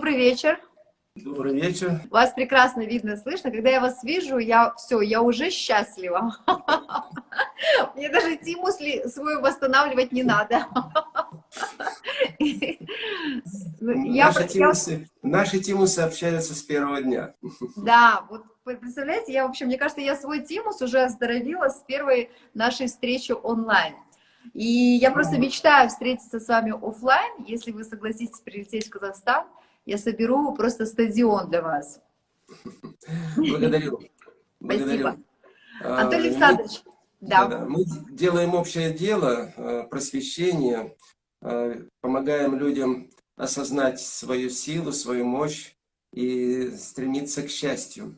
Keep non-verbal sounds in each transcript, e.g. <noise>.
Добрый вечер. Добрый вечер. Вас прекрасно видно, слышно. Когда я вас вижу, я все, я уже счастлива. <laughs> Мне даже тимус свой восстанавливать не надо. <laughs> Наши, тимусы, наши тимусы общаются с первого дня. <laughs> Да, вот представляете, я, в общем, мне кажется, я свой тимус уже оздоровила с первой нашей встречи онлайн. И я просто мечтаю встретиться с вами офлайн, если вы согласитесь прилететь в Казахстан, я соберу просто стадион для вас. Благодарю. <laughs> Спасибо. А, Антон Александрович, мы, да. Да, мы делаем общее дело, э, просвещение, э, помогаем людям осознать свою силу, свою мощь и стремиться к счастью.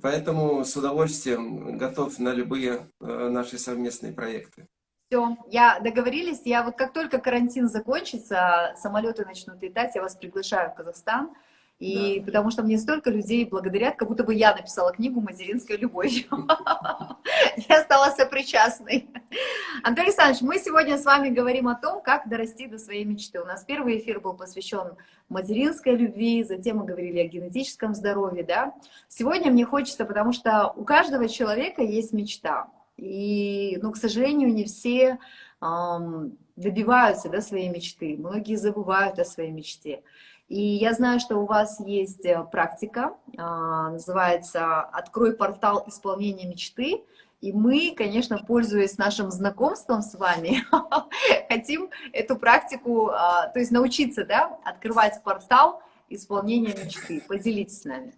Поэтому с удовольствием готов на любые наши совместные проекты. Все, я договорились. Я вот как только карантин закончится, самолеты начнут летать, я вас приглашаю в Казахстан. И да. потому что мне столько людей благодарят, как будто бы я написала книгу «Материнская любовь». <laughs> Я стала сопричастной. Антон Александрович, мы сегодня с вами говорим о том, как дорасти до своей мечты. У нас первый эфир был посвящен материнской любви, затем мы говорили о генетическом здоровье. Да? Сегодня мне хочется, потому что у каждого человека есть мечта. И, ну, к сожалению, не все эм, добиваются да, своей мечты. Многие забывают о своей мечте. И я знаю, что у вас есть э, практика, э, называется «Открой портал исполнения мечты». И мы, конечно, пользуясь нашим знакомством с вами, <laughs> хотим эту практику, э, то есть научиться да, открывать портал исполнения мечты. Поделитесь с нами.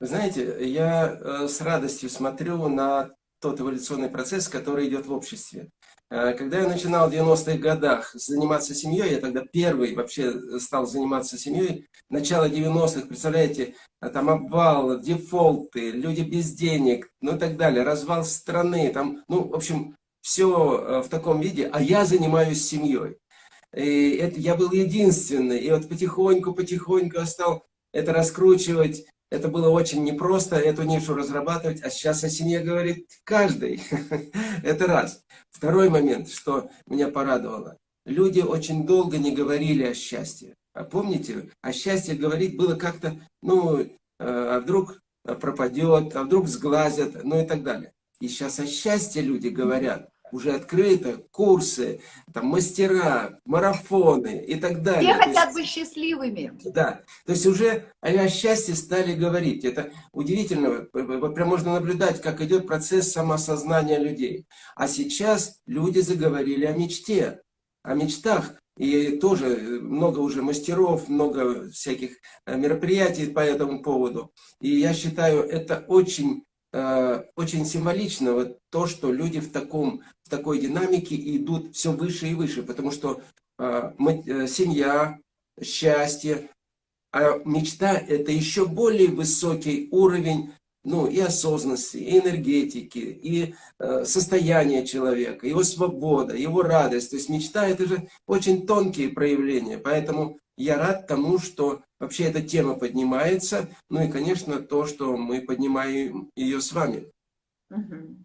Знаете, я э, с радостью смотрю на тот эволюционный процесс, который идет в обществе. Э, когда я начинал в 90-х годах заниматься семьей, я тогда первый вообще стал заниматься семьей, начало 90-х, представляете, э, там обвал, дефолты, люди без денег, ну и так далее, развал страны, там, ну, в общем, все э, в таком виде, а я занимаюсь семьей. И это, я был единственный, и вот потихоньку-потихоньку стал это раскручивать, это было очень непросто, эту нишу разрабатывать, а сейчас о семье говорит каждый. <laughs> Это раз. Второй момент, что меня порадовало. Люди очень долго не говорили о счастье. А помните, о счастье говорить было как-то, ну, э, а вдруг пропадет, а вдруг сглазят, ну и так далее. И сейчас о счастье люди говорят уже открыто, курсы, там, мастера, марафоны и так далее. Все хотят есть, быть счастливыми. Да, то есть уже о счастье стали говорить. Это удивительно, прям можно наблюдать, как идет процесс самоосознания людей. А сейчас люди заговорили о мечте, о мечтах. И тоже много уже мастеров, много всяких э, мероприятий по этому поводу. И я считаю, это очень Э, очень символично вот то, что люди в, таком, в такой динамике идут все выше и выше, потому что э, мы, э, семья, счастье, а мечта – это еще более высокий уровень ну, и осознанности, и энергетики, и э, состояния человека, его свобода, его радость. То есть мечта – это же очень тонкие проявления, поэтому я рад тому, что вообще эта тема поднимается. Ну и, конечно, то, что мы поднимаем ее с вами. Угу.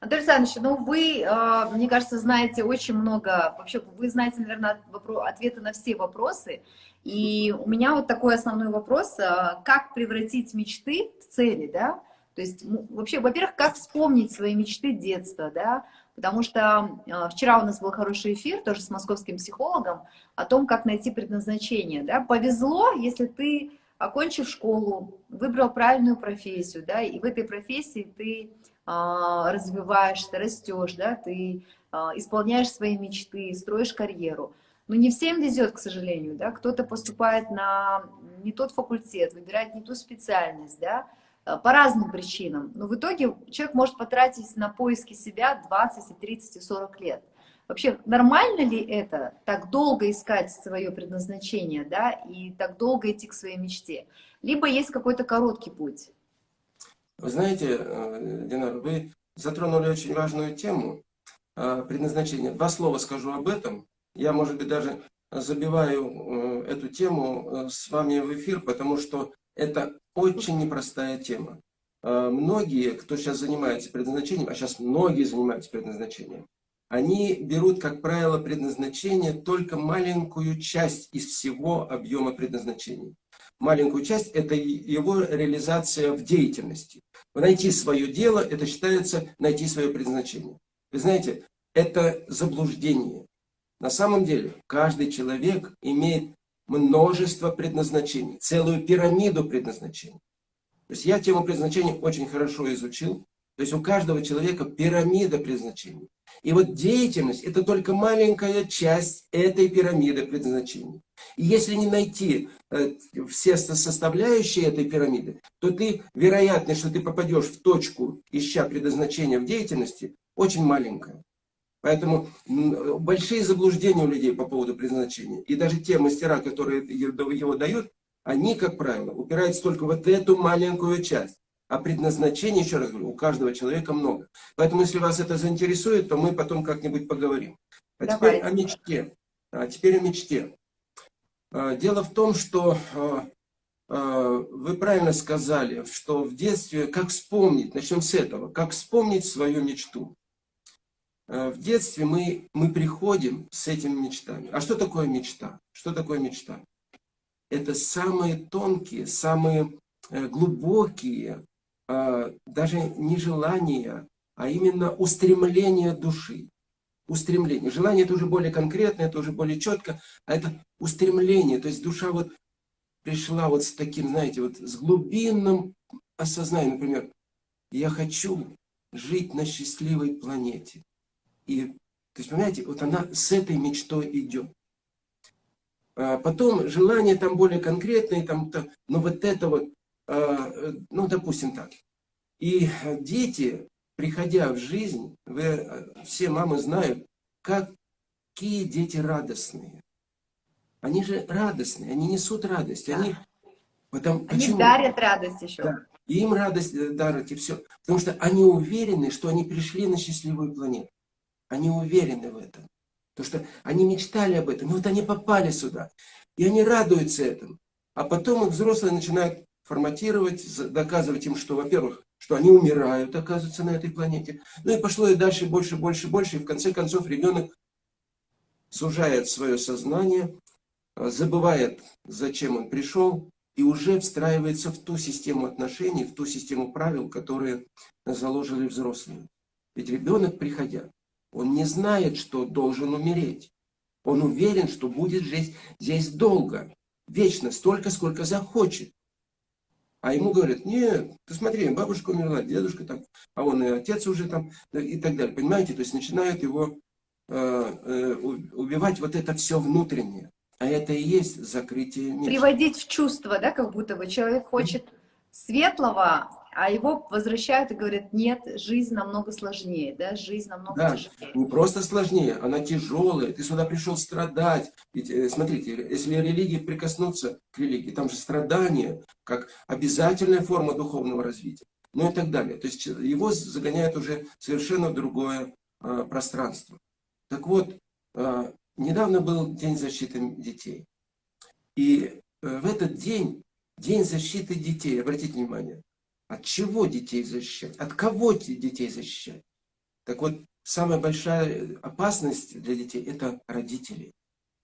Анатолий Александрович, ну вы, а, мне кажется, знаете очень много, вообще вы знаете, наверное, ответы на все вопросы. И у меня вот такой основной вопрос, а, как превратить мечты в цели, да? То есть вообще, во-первых, как вспомнить свои мечты детства, да? Потому что э, вчера у нас был хороший эфир, тоже с московским психологом, о том, как найти предназначение. Да? Повезло, если ты, окончив школу, выбрал правильную профессию, да, и в этой профессии ты э, развиваешься, растешь, да, ты э, исполняешь свои мечты, строишь карьеру. Но не всем везет, к сожалению, да, кто-то поступает на не тот факультет, выбирает не ту специальность, да, по разным причинам. Но в итоге человек может потратить на поиски себя 20, и 30, и 40 лет. Вообще, нормально ли это, так долго искать свое предназначение, да, и так долго идти к своей мечте? Либо есть какой-то короткий путь? Вы знаете, э, Динар, вы затронули очень важную тему э, предназначения. Два слова скажу об этом. Я, может быть, даже забиваю эту тему с вами в эфир, потому что это очень непростая тема. А, многие, кто сейчас занимается предназначением, а сейчас многие занимаются предназначением, они берут, как правило, предназначение только маленькую часть из всего объема предназначения. маленькую часть, это его реализация в деятельности. Найти свое дело, это считается найти свое предназначение. Вы знаете, это заблуждение. На самом деле, каждый человек имеет множество предназначений, целую пирамиду предназначений. То есть я тему предназначения очень хорошо изучил. То есть у каждого человека пирамида предназначений. И вот деятельность – это только маленькая часть этой пирамиды предназначений. И если не найти э, все составляющие этой пирамиды, то ты, вероятность, что ты попадешь в точку, ища предназначения в деятельности, очень маленькая. Поэтому большие заблуждения у людей по поводу предназначения. И даже те мастера, которые его дают, они, как правило, упираются только вот эту маленькую часть. А предназначение, еще раз говорю, у каждого человека много. Поэтому, если вас это заинтересует, то мы потом как-нибудь поговорим. А Давай. теперь о мечте. А теперь о мечте. А, дело в том, что а, а, вы правильно сказали, что в детстве, как вспомнить, начнем с этого, как вспомнить свою мечту. В детстве мы, мы приходим с этими мечтами. А что такое мечта? Что такое мечта? Это самые тонкие, самые э, глубокие а, даже не желание, а именно устремление души. Устремление. Желание это уже более конкретно, это уже более четко, а это устремление. То есть душа вот пришла вот с таким, знаете, вот с глубинным осознанием, например, я хочу жить на счастливой планете. И, то есть, понимаете, вот она с этой мечтой идет. А потом желание там более конкретное, там, но вот это вот Э, ну, допустим так. И дети, приходя в жизнь, вы, э, все мамы знают, какие дети радостные. Они же радостные, они несут радость. Да. Они, потому, они почему? дарят радость еще. Да. И им радость э, дарят, и все. Потому что они уверены, что они пришли на счастливую планету. Они уверены в этом. Потому что они мечтали об этом. И вот они попали сюда. И они радуются этому. А потом их взрослые начинают форматировать, доказывать им, что, во-первых, что они умирают, оказывается, на этой планете. Ну и пошло и дальше больше, больше, больше. И в конце концов ребенок сужает свое сознание, а, забывает, зачем он пришел, и уже встраивается в ту систему отношений, в ту систему правил, которые заложили взрослые. Ведь ребенок, приходя, он не знает, что должен умереть. Он уверен, что будет жить здесь долго, вечно, столько, сколько захочет. А ему говорят, нет, ты смотри, бабушка умерла, дедушка там, а он и отец уже там, и так далее. Понимаете, то есть начинают его э, э, убивать вот это все внутреннее. А это и есть закрытие мира. Приводить в чувство, да, как будто бы человек хочет светлого, а его возвращают и говорят, нет, жизнь намного сложнее, да, жизнь намного да, тяжелее. не просто сложнее, она тяжелая, ты сюда пришел страдать. Ведь, э, смотрите, если религии прикоснуться к религии, там же страдание, как обязательная форма духовного развития, ну и так далее. То есть его загоняют уже совершенно в другое э, пространство. Так вот, э, недавно был День защиты детей. И э, в этот день, День защиты детей, обратите внимание, от чего детей защищать? От кого детей защищать? Так вот, самая большая опасность для детей – это родители.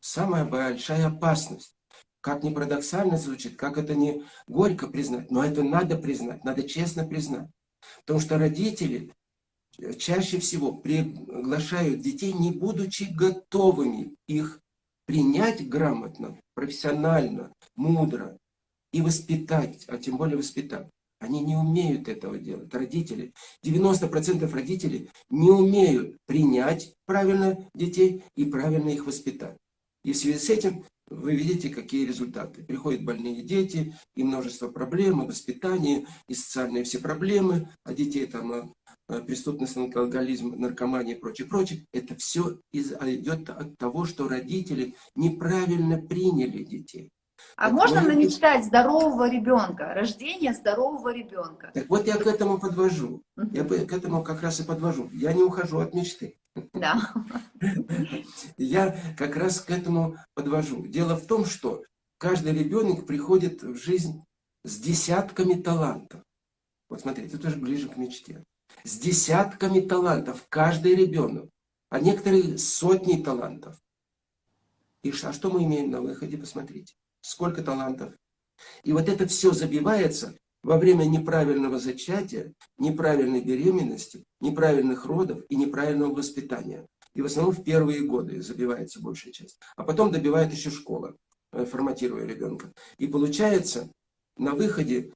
Самая большая опасность. Как ни парадоксально звучит, как это не горько признать, но это надо признать, надо честно признать. Потому что родители чаще всего приглашают детей, не будучи готовыми их принять грамотно, профессионально, мудро и воспитать, а тем более воспитать. Они не умеют этого делать, родители. 90% родителей не умеют принять правильно детей и правильно их воспитать. И в связи с этим вы видите, какие результаты. Приходят больные дети, и множество проблем, и воспитание, и социальные все проблемы, а детей там э, э, преступность, алкоголизм, наркомания и прочее, прочее. Это все идет от того, что родители неправильно приняли детей. А так можно может... намечтать здорового ребенка, рождение здорового ребенка? Так вот я к этому подвожу. Я к этому как раз и подвожу. Я не ухожу от мечты. Да. <laughs> Я как раз к этому подвожу. Дело в том, что каждый ребенок приходит в жизнь с десятками талантов. Вот смотрите, это уже ближе к мечте. С десятками талантов каждый ребенок. А некоторые сотни талантов. И а что мы имеем на выходе, посмотрите. Сколько талантов И вот это все забивается во время неправильного зачатия, неправильной беременности, неправильных родов и неправильного воспитания. И в основном в первые годы забивается большая часть. А потом добивает еще школа, э, форматируя ребенка. И получается, на выходе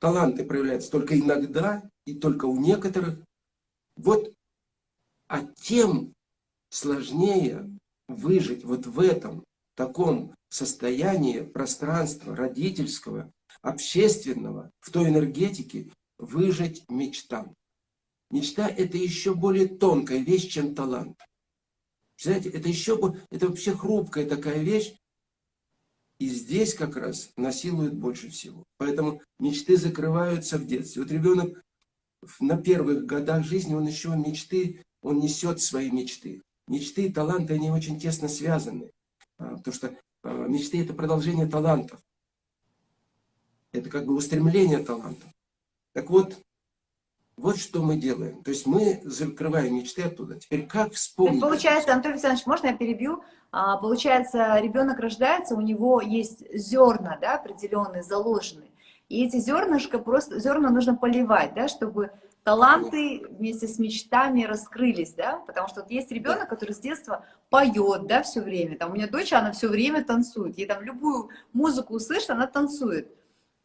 таланты проявляются только иногда и только у некоторых. Вот, а тем сложнее выжить вот в этом таком состоянии пространства родительского, общественного, в той энергетике, выжить мечтам. Мечта – это еще более тонкая вещь, чем талант. Знаете, это еще это вообще хрупкая такая вещь, и здесь как раз насилуют больше всего. Поэтому мечты закрываются в детстве. Вот ребенок на первых годах жизни, он еще мечты, он несет свои мечты. Мечты и таланты, они очень тесно связаны. А, потому что мечты – это продолжение талантов. Это как бы устремление талантов. Так вот, вот что мы делаем. То есть мы закрываем мечты оттуда. Теперь как вспомнить? получается, Антон Александрович, можно я перебью? А, получается, ребенок рождается, у него есть зерна, да, определенные, заложенные. И эти зернышко просто, зерна нужно поливать, да, чтобы таланты вместе с мечтами раскрылись, да, потому что вот есть ребенок, который с детства поет, да, все время, там у меня дочь, она все время танцует, ей там любую музыку услышит, она танцует.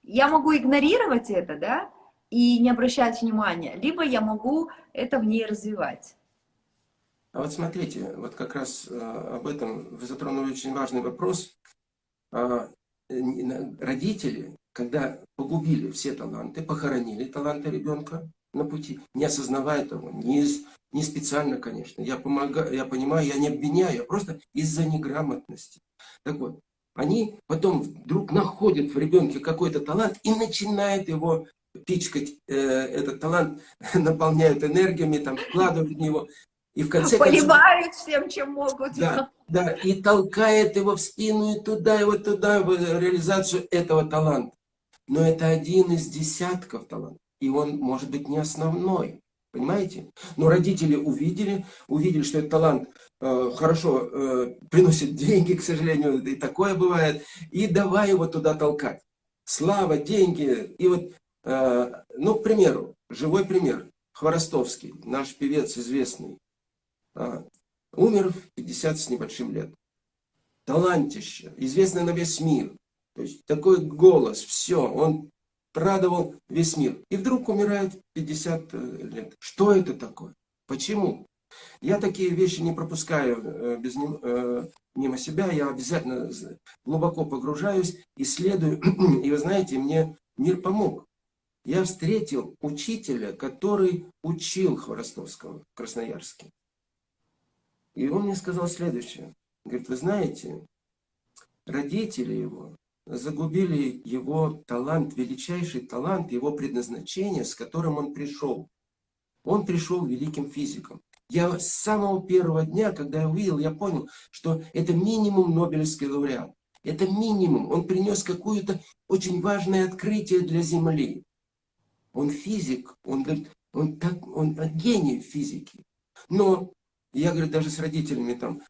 Я могу игнорировать это, да, и не обращать внимания, либо я могу это в ней развивать. А вот смотрите, вот как раз э, об этом вы затронули очень важный вопрос. А, родители, когда погубили все таланты, похоронили таланты ребенка на пути, не осознавая того, не, не специально, конечно, я, помогаю, я понимаю, я не обвиняю, а просто из-за неграмотности. Так вот, они потом вдруг находят в ребенке какой-то талант и начинают его пичкать э, этот талант, <laughs> наполняют энергиями, там, вкладывают в него. И в конце Поливают концов, всем, чем могут. Да, да, и толкает его в спину, и туда, и вот туда, в реализацию этого таланта. Но это один из десятков талантов. И он может быть не основной. Понимаете? Но родители увидели, увидели, что этот талант э, хорошо э, приносит деньги, к сожалению, и такое бывает. И давай его туда толкать. Слава, деньги. И вот Э, ну, к примеру, живой пример. Хворостовский, наш певец известный, э, умер в 50 с небольшим лет. Талантище, известный на весь мир. То есть такой голос, все, он радовал весь мир. И вдруг умирает в 50 э, лет. Что это такое? Почему? Я такие вещи не пропускаю без него, мимо себя, я обязательно глубоко погружаюсь, исследую, <clears throat> и вы знаете, мне мир помог я встретил учителя, который учил Хворостовского в Красноярске. И он мне сказал следующее. Говорит, вы знаете, родители его загубили его талант, величайший талант, его предназначение, с которым он пришел. Он пришел великим физиком. Я с самого первого дня, когда я увидел, я понял, что это минимум Нобелевский лауреат. Это минимум. Он принес какое-то очень важное открытие для Земли. Он физик, он, он, так, он гений физики. Но я, говорю, даже с родителями там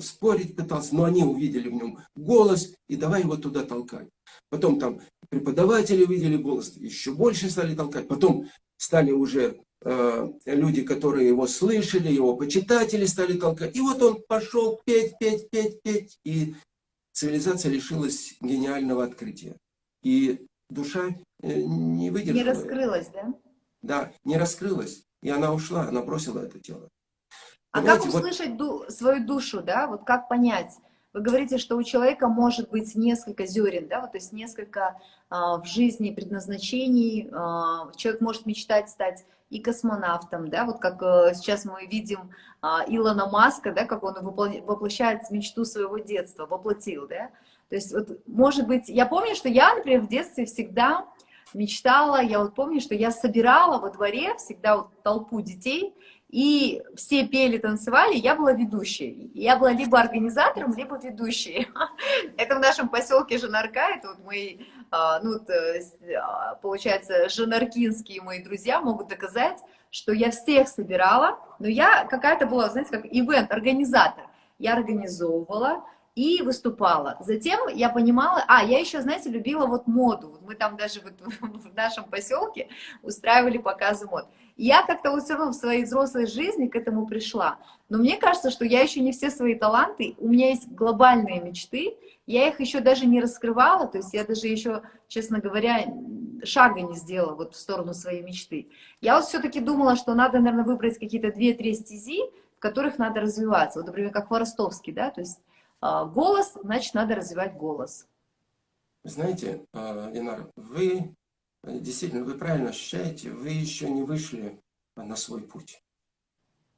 спорить пытался, но они увидели в нем голос, и давай его туда толкать. Потом там преподаватели увидели голос, еще больше стали толкать. Потом стали уже э, люди, которые его слышали, его почитатели стали толкать. И вот он пошел петь, петь, петь, петь. И цивилизация лишилась гениального открытия. И душа э, не выдержала. Не раскрылась, да? Да, не раскрылась. И она ушла, она бросила это тело. А Понимаете, как услышать вот... ду свою душу, да? Вот как понять? Вы говорите, что у человека может быть несколько зерен, да, вот, то есть несколько а, в жизни предназначений. А, человек может мечтать стать и космонавтом, да, вот как а, сейчас мы видим а, Илона Маска, да, как он воплощает мечту своего детства, воплотил, да. То есть, вот, может быть, я помню, что я, например, в детстве всегда мечтала, я вот помню, что я собирала во дворе всегда вот толпу детей, и все пели, танцевали, я была ведущей. Я была либо организатором, либо ведущей. <laughs> Это в нашем поселке Жанарка, это вот мои, а, ну, а, получается, жанаркинские мои друзья могут доказать, что я всех собирала, но я какая-то была, знаете, как ивент, организатор. Я организовывала, и выступала. Затем я понимала, а, я еще, знаете, любила вот моду. Мы там даже вот <laughs> в нашем поселке устраивали показы мод. Я как-то вот все равно в своей взрослой жизни к этому пришла. Но мне кажется, что я еще не все свои таланты, у меня есть глобальные мечты, я их еще даже не раскрывала, то есть я даже еще, честно говоря, шага не сделала вот в сторону своей мечты. Я вот все-таки думала, что надо, наверное, выбрать какие-то две-три стези, в которых надо развиваться. Вот, например, как Хворостовский, да, то есть а, голос, значит, надо развивать голос. Знаете, Ленар, вы действительно, вы правильно ощущаете, вы еще не вышли на свой путь.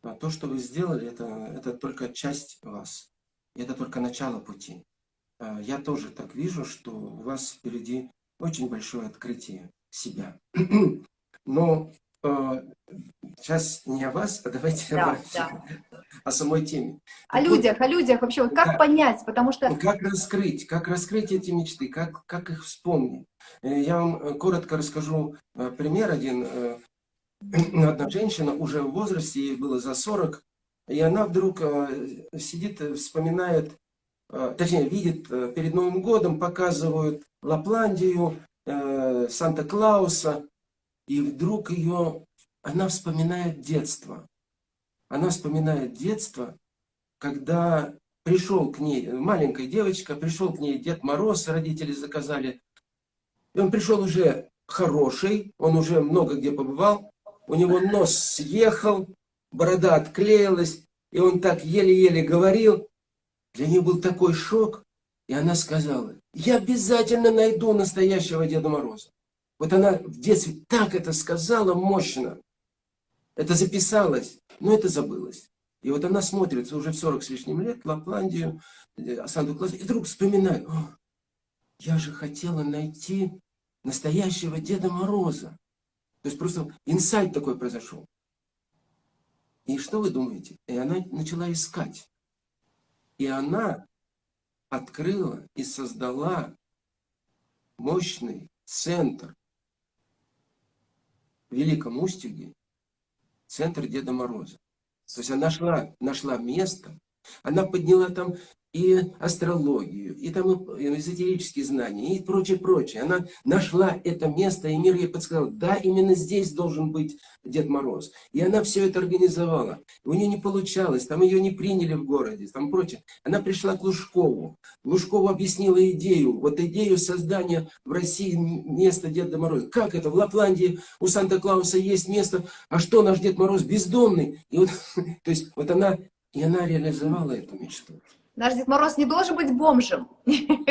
А то, что вы сделали, это, это только часть вас. Это только начало пути. А, я тоже так вижу, что у вас впереди очень большое открытие себя. <clears throat> Но сейчас не о вас, а давайте да, о, да. о самой теме. О так людях, вот, о людях вообще, вот как да, понять, потому что... Как раскрыть, как раскрыть эти мечты, как, как их вспомнить. Э, я вам э, коротко расскажу э, пример один. <clears throat> Одна женщина уже в возрасте, ей было за 40, и она вдруг сидит, вспоминает, точнее, видит, перед Новым годом показывают Лапландию, Санта-Клауса, и вдруг ее, она вспоминает детство. Она вспоминает детство, когда пришел к ней, маленькая девочка, пришел к ней Дед Мороз, родители заказали. И он пришел уже хороший, он уже много где побывал, у него нос съехал, борода отклеилась, и он так еле-еле говорил. Для нее был такой шок, и она сказала, я обязательно найду настоящего Деда Мороза. Вот она в детстве так это сказала мощно. Это записалось, но это забылось. И вот она смотрит уже в 40 с лишним лет, Лапландию, э, Санта-Клаус, и вдруг вспоминает, я же хотела найти настоящего Деда Мороза. То есть просто инсайт такой произошел. И что вы думаете? И она начала искать. И она открыла и создала мощный центр Великом Устюге центр Деда Мороза. То есть она нашла, нашла место, она подняла там и астрологию, и там эзотерические знания, и прочее, прочее. Она нашла это место, и мир ей подсказал, да, именно здесь должен быть Дед Мороз. И она все это организовала. У нее не получалось, там ее не приняли в городе, там прочее. Она пришла к Лужкову. Лужкову объяснила идею, вот идею создания в России места Деда Мороза. Как это? В Лапландии у Санта-Клауса есть место, а что наш Дед Мороз бездомный? И вот, <laughs> то есть, вот она, и она реализовала эту мечту. Наш Дед Мороз не должен быть бомжем.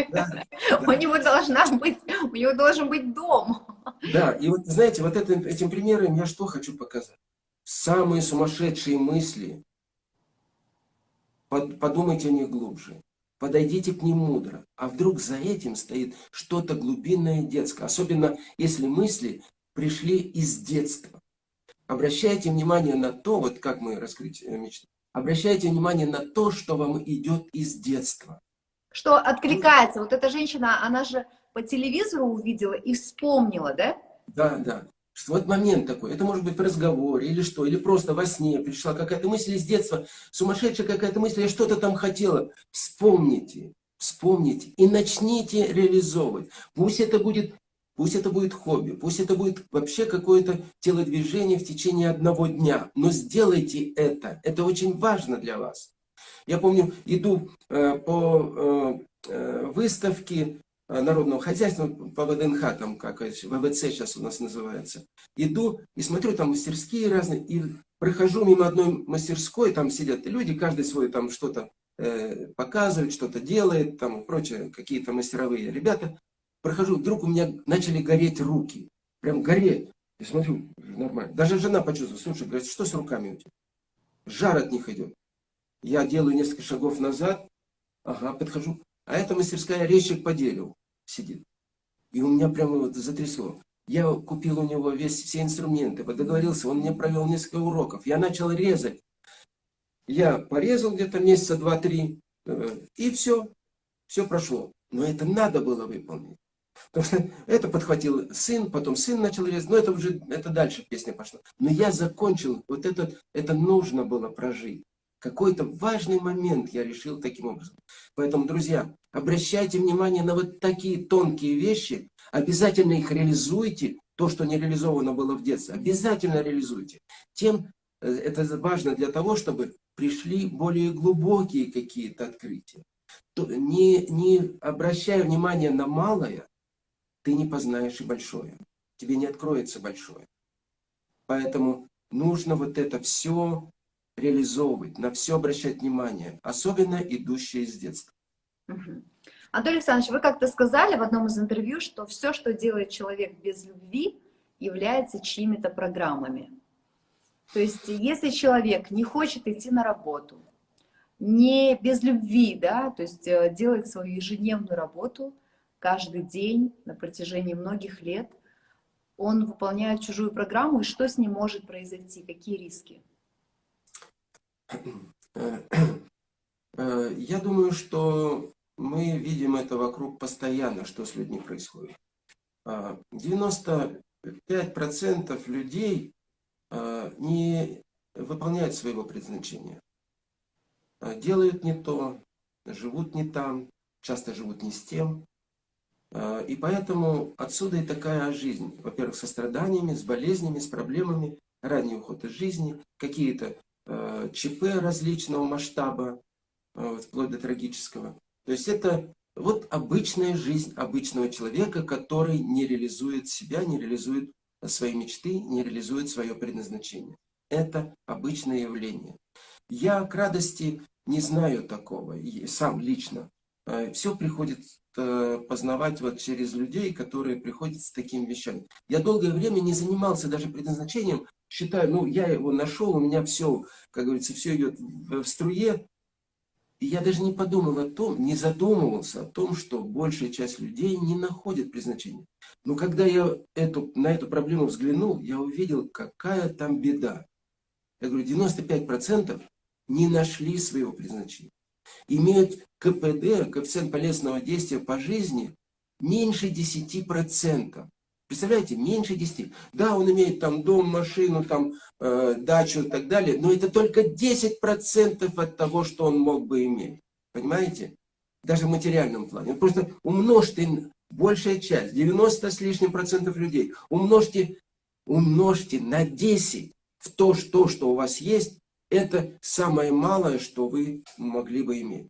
Да, <laughs> у него должна быть, у него должен быть дом. Да, и вот, знаете, вот это, этим примером я что хочу показать? Самые сумасшедшие мысли, под, подумайте о них глубже, подойдите к ним мудро. А вдруг за этим стоит что-то глубинное детское, особенно если мысли пришли из детства. Обращайте внимание на то, вот как мы раскрыть э, мечту, Обращайте внимание на то, что вам идет из детства. Что откликается. Вот эта женщина, она же по телевизору увидела и вспомнила, да? Да, да. Вот момент такой, это может быть в разговоре или что, или просто во сне пришла какая-то мысль из детства, сумасшедшая какая-то мысль, я что-то там хотела. Вспомните, вспомните и начните реализовывать. Пусть это будет Пусть это будет хобби, пусть это будет вообще какое-то телодвижение в течение одного дня. Но сделайте это. Это очень важно для вас. Я помню, иду э, по э, э выставке э, народного хозяйства, по ВДНХ, там как ВВЦ сейчас у нас называется. Иду и смотрю, там мастерские разные, и прохожу мимо одной мастерской, там сидят люди, каждый свой там что-то э, показывает, что-то делает, там прочее, какие-то мастеровые ребята прохожу, вдруг у меня начали гореть руки. Прям гореть. Я смотрю, нормально. Даже жена почувствовала, слушай, говорит, что с руками у тебя? Жар от них идет. Я делаю несколько шагов назад, ага, подхожу. А эта мастерская резчик по дереву сидит. И у меня прямо вот затрясло. Я купил у него весь, все инструменты, договорился, он мне провел несколько уроков. Я начал резать. Я порезал где-то месяца два-три, э, и все, все прошло. Но это надо было выполнить. <laughs> Это подхватил сын, потом сын начал резать, но это уже, это дальше песня пошла. Но я закончил, вот это, это нужно было прожить. Какой-то важный момент я решил таким образом. Поэтому, друзья, обращайте внимание на вот такие тонкие вещи, обязательно их реализуйте, то, что не реализовано было в детстве, обязательно реализуйте. Тем э, это важно для того, чтобы пришли более глубокие какие-то открытия. То, не, не обращая внимания на малое, ты не познаешь и большое. Тебе не откроется большое. Поэтому нужно вот это все реализовывать, на все обращать внимание, особенно идущее из детства. Угу. Анатолий Александрович, вы как-то сказали в одном из интервью, что все, что делает человек без любви, является чьими-то программами. То есть, если человек не хочет идти на работу, не без любви, да, то есть э, делает свою ежедневную работу каждый день на протяжении многих лет, он выполняет чужую программу, и что с ним может произойти, какие риски? Э, я думаю, что мы видим это вокруг постоянно, что с людьми происходит. 95% а, людей а, не выполняют своего предназначения. Делают не то, живут не там, часто живут не с тем. И поэтому отсюда и такая жизнь. Во-первых, со страданиями, с болезнями, с проблемами, ранний уход из жизни, какие-то ЧП различного масштаба, вплоть до трагического. То есть это вот обычная жизнь обычного человека, который не реализует себя, не реализует свои мечты, не реализует свое предназначение. Это обычное явление. Я к радости не знаю такого, сам лично. Э, Все приходит э, познавать вот через людей, которые приходят с такими вещами. Я долгое время не занимался даже предназначением, считаю, ну, я его нашел, у меня все, как говорится, все идет в струе, и я даже не подумал о том, не задумывался о том, что большая часть людей не находит предназначения. Но когда я эту, на эту проблему взглянул, я увидел, какая там беда. Я говорю, 95% не нашли своего предназначения. Имеют КПД, коэффициент полезного действия по жизни, меньше 10%. Представляете, меньше 10. Да, он имеет там дом, машину, там, э, дачу и так далее, но это только 10% от того, что он мог бы иметь. Понимаете? Даже в материальном плане. Просто умножьте большая часть, 90 с лишним процентов людей, умножьте, умножьте на 10 в то, что, что у вас есть, это самое малое, что вы могли бы иметь.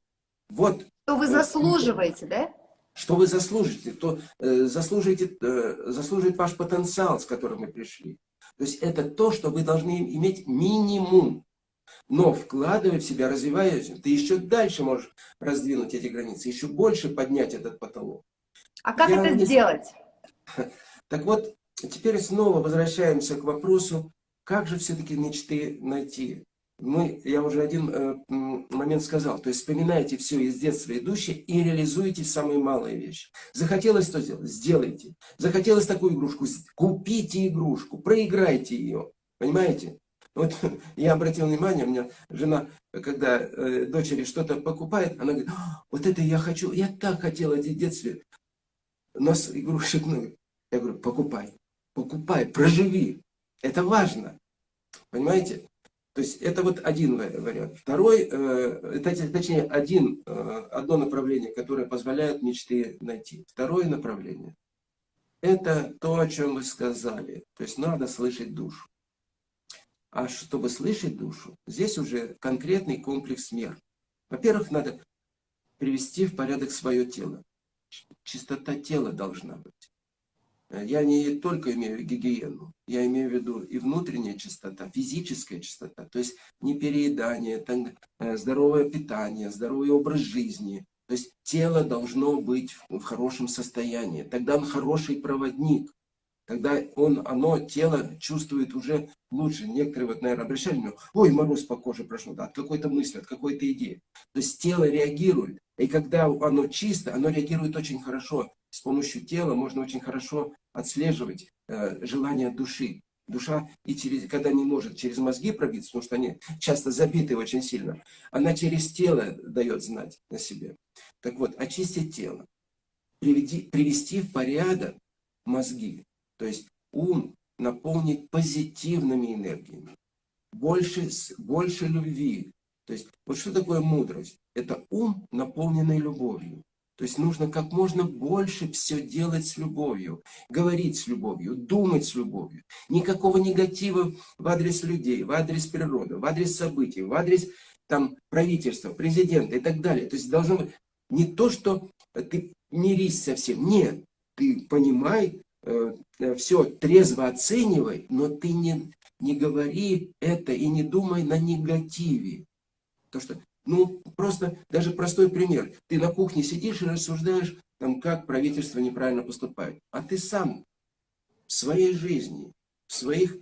Вот. Что вы заслуживаете, да? что вы заслужите, то э, заслужите, э, заслужит ваш потенциал, с которым вы пришли. То есть это то, что вы должны иметь минимум. Но вкладывая в себя, развиваясь, ты еще дальше можешь раздвинуть эти границы, еще больше поднять этот потолок. А как Я это не... сделать? <laughs> Так вот, теперь снова возвращаемся к вопросу, как же все-таки мечты найти мы, я уже один э, момент сказал, то есть вспоминайте все из детства идущее и реализуйте самые малые вещи. Захотелось что сделать? Сделайте. Захотелось такую игрушку? Купите игрушку, проиграйте ее. Понимаете? Вот <laughs> я обратил внимание, у меня жена, когда э, дочери что-то покупает, она говорит, «А, вот это я хочу, я так хотела в детстве. У нас игрушек много. Я говорю, покупай, покупай, проживи. Это важно. Понимаете? То есть это вот один вариант. Второй, э, точнее, один, э, одно направление, которое позволяет мечты найти. Второе направление – это то, о чем вы сказали. То есть надо слышать душу. А чтобы слышать душу, здесь уже конкретный комплекс мер. Во-первых, надо привести в порядок свое тело. Чистота тела должна быть. Я не только имею гигиену, я имею в виду и внутренняя чистота, физическая чистота, то есть не переедание, э, здоровое питание, здоровый образ жизни. То есть тело должно быть в хорошем состоянии, тогда он хороший проводник, тогда он, оно, тело чувствует уже лучше. Некоторые, вот, наверное, обращали внимание, ой, мороз по коже прошел, да, от какой-то мысли, от какой-то идеи. То есть тело реагирует, и когда оно чисто, оно реагирует очень хорошо. С помощью тела можно очень хорошо отслеживать э, желание души. Душа, и через, когда не может через мозги пробиться, потому что они часто забиты очень сильно, она через тело дает знать на себе. Так вот, очистить тело, приведи, привести в порядок мозги, то есть ум наполнить позитивными энергиями, больше, больше любви, То есть, вот что такое мудрость? Это ум, наполненный любовью. То есть нужно как можно больше все делать с любовью, говорить с любовью, думать с любовью. Никакого негатива в адрес людей, в адрес природы, в адрес событий, в адрес там, правительства, президента и так далее. То есть должно быть не то, что ты мирись со всем. Нет, ты понимай, э, э все трезво оценивай, но ты не, не говори это и не думай на негативе. То, что ну, просто даже простой пример. Ты на кухне сидишь и рассуждаешь, там, как правительство неправильно поступает. А ты сам в своей жизни, в своих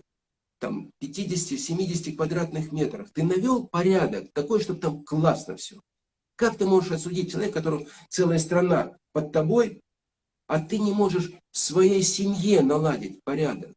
там 50-70 квадратных метрах, ты навел порядок такой, чтобы там классно все. Как ты можешь осудить человека, которого целая страна под тобой, а ты не можешь в своей семье наладить порядок?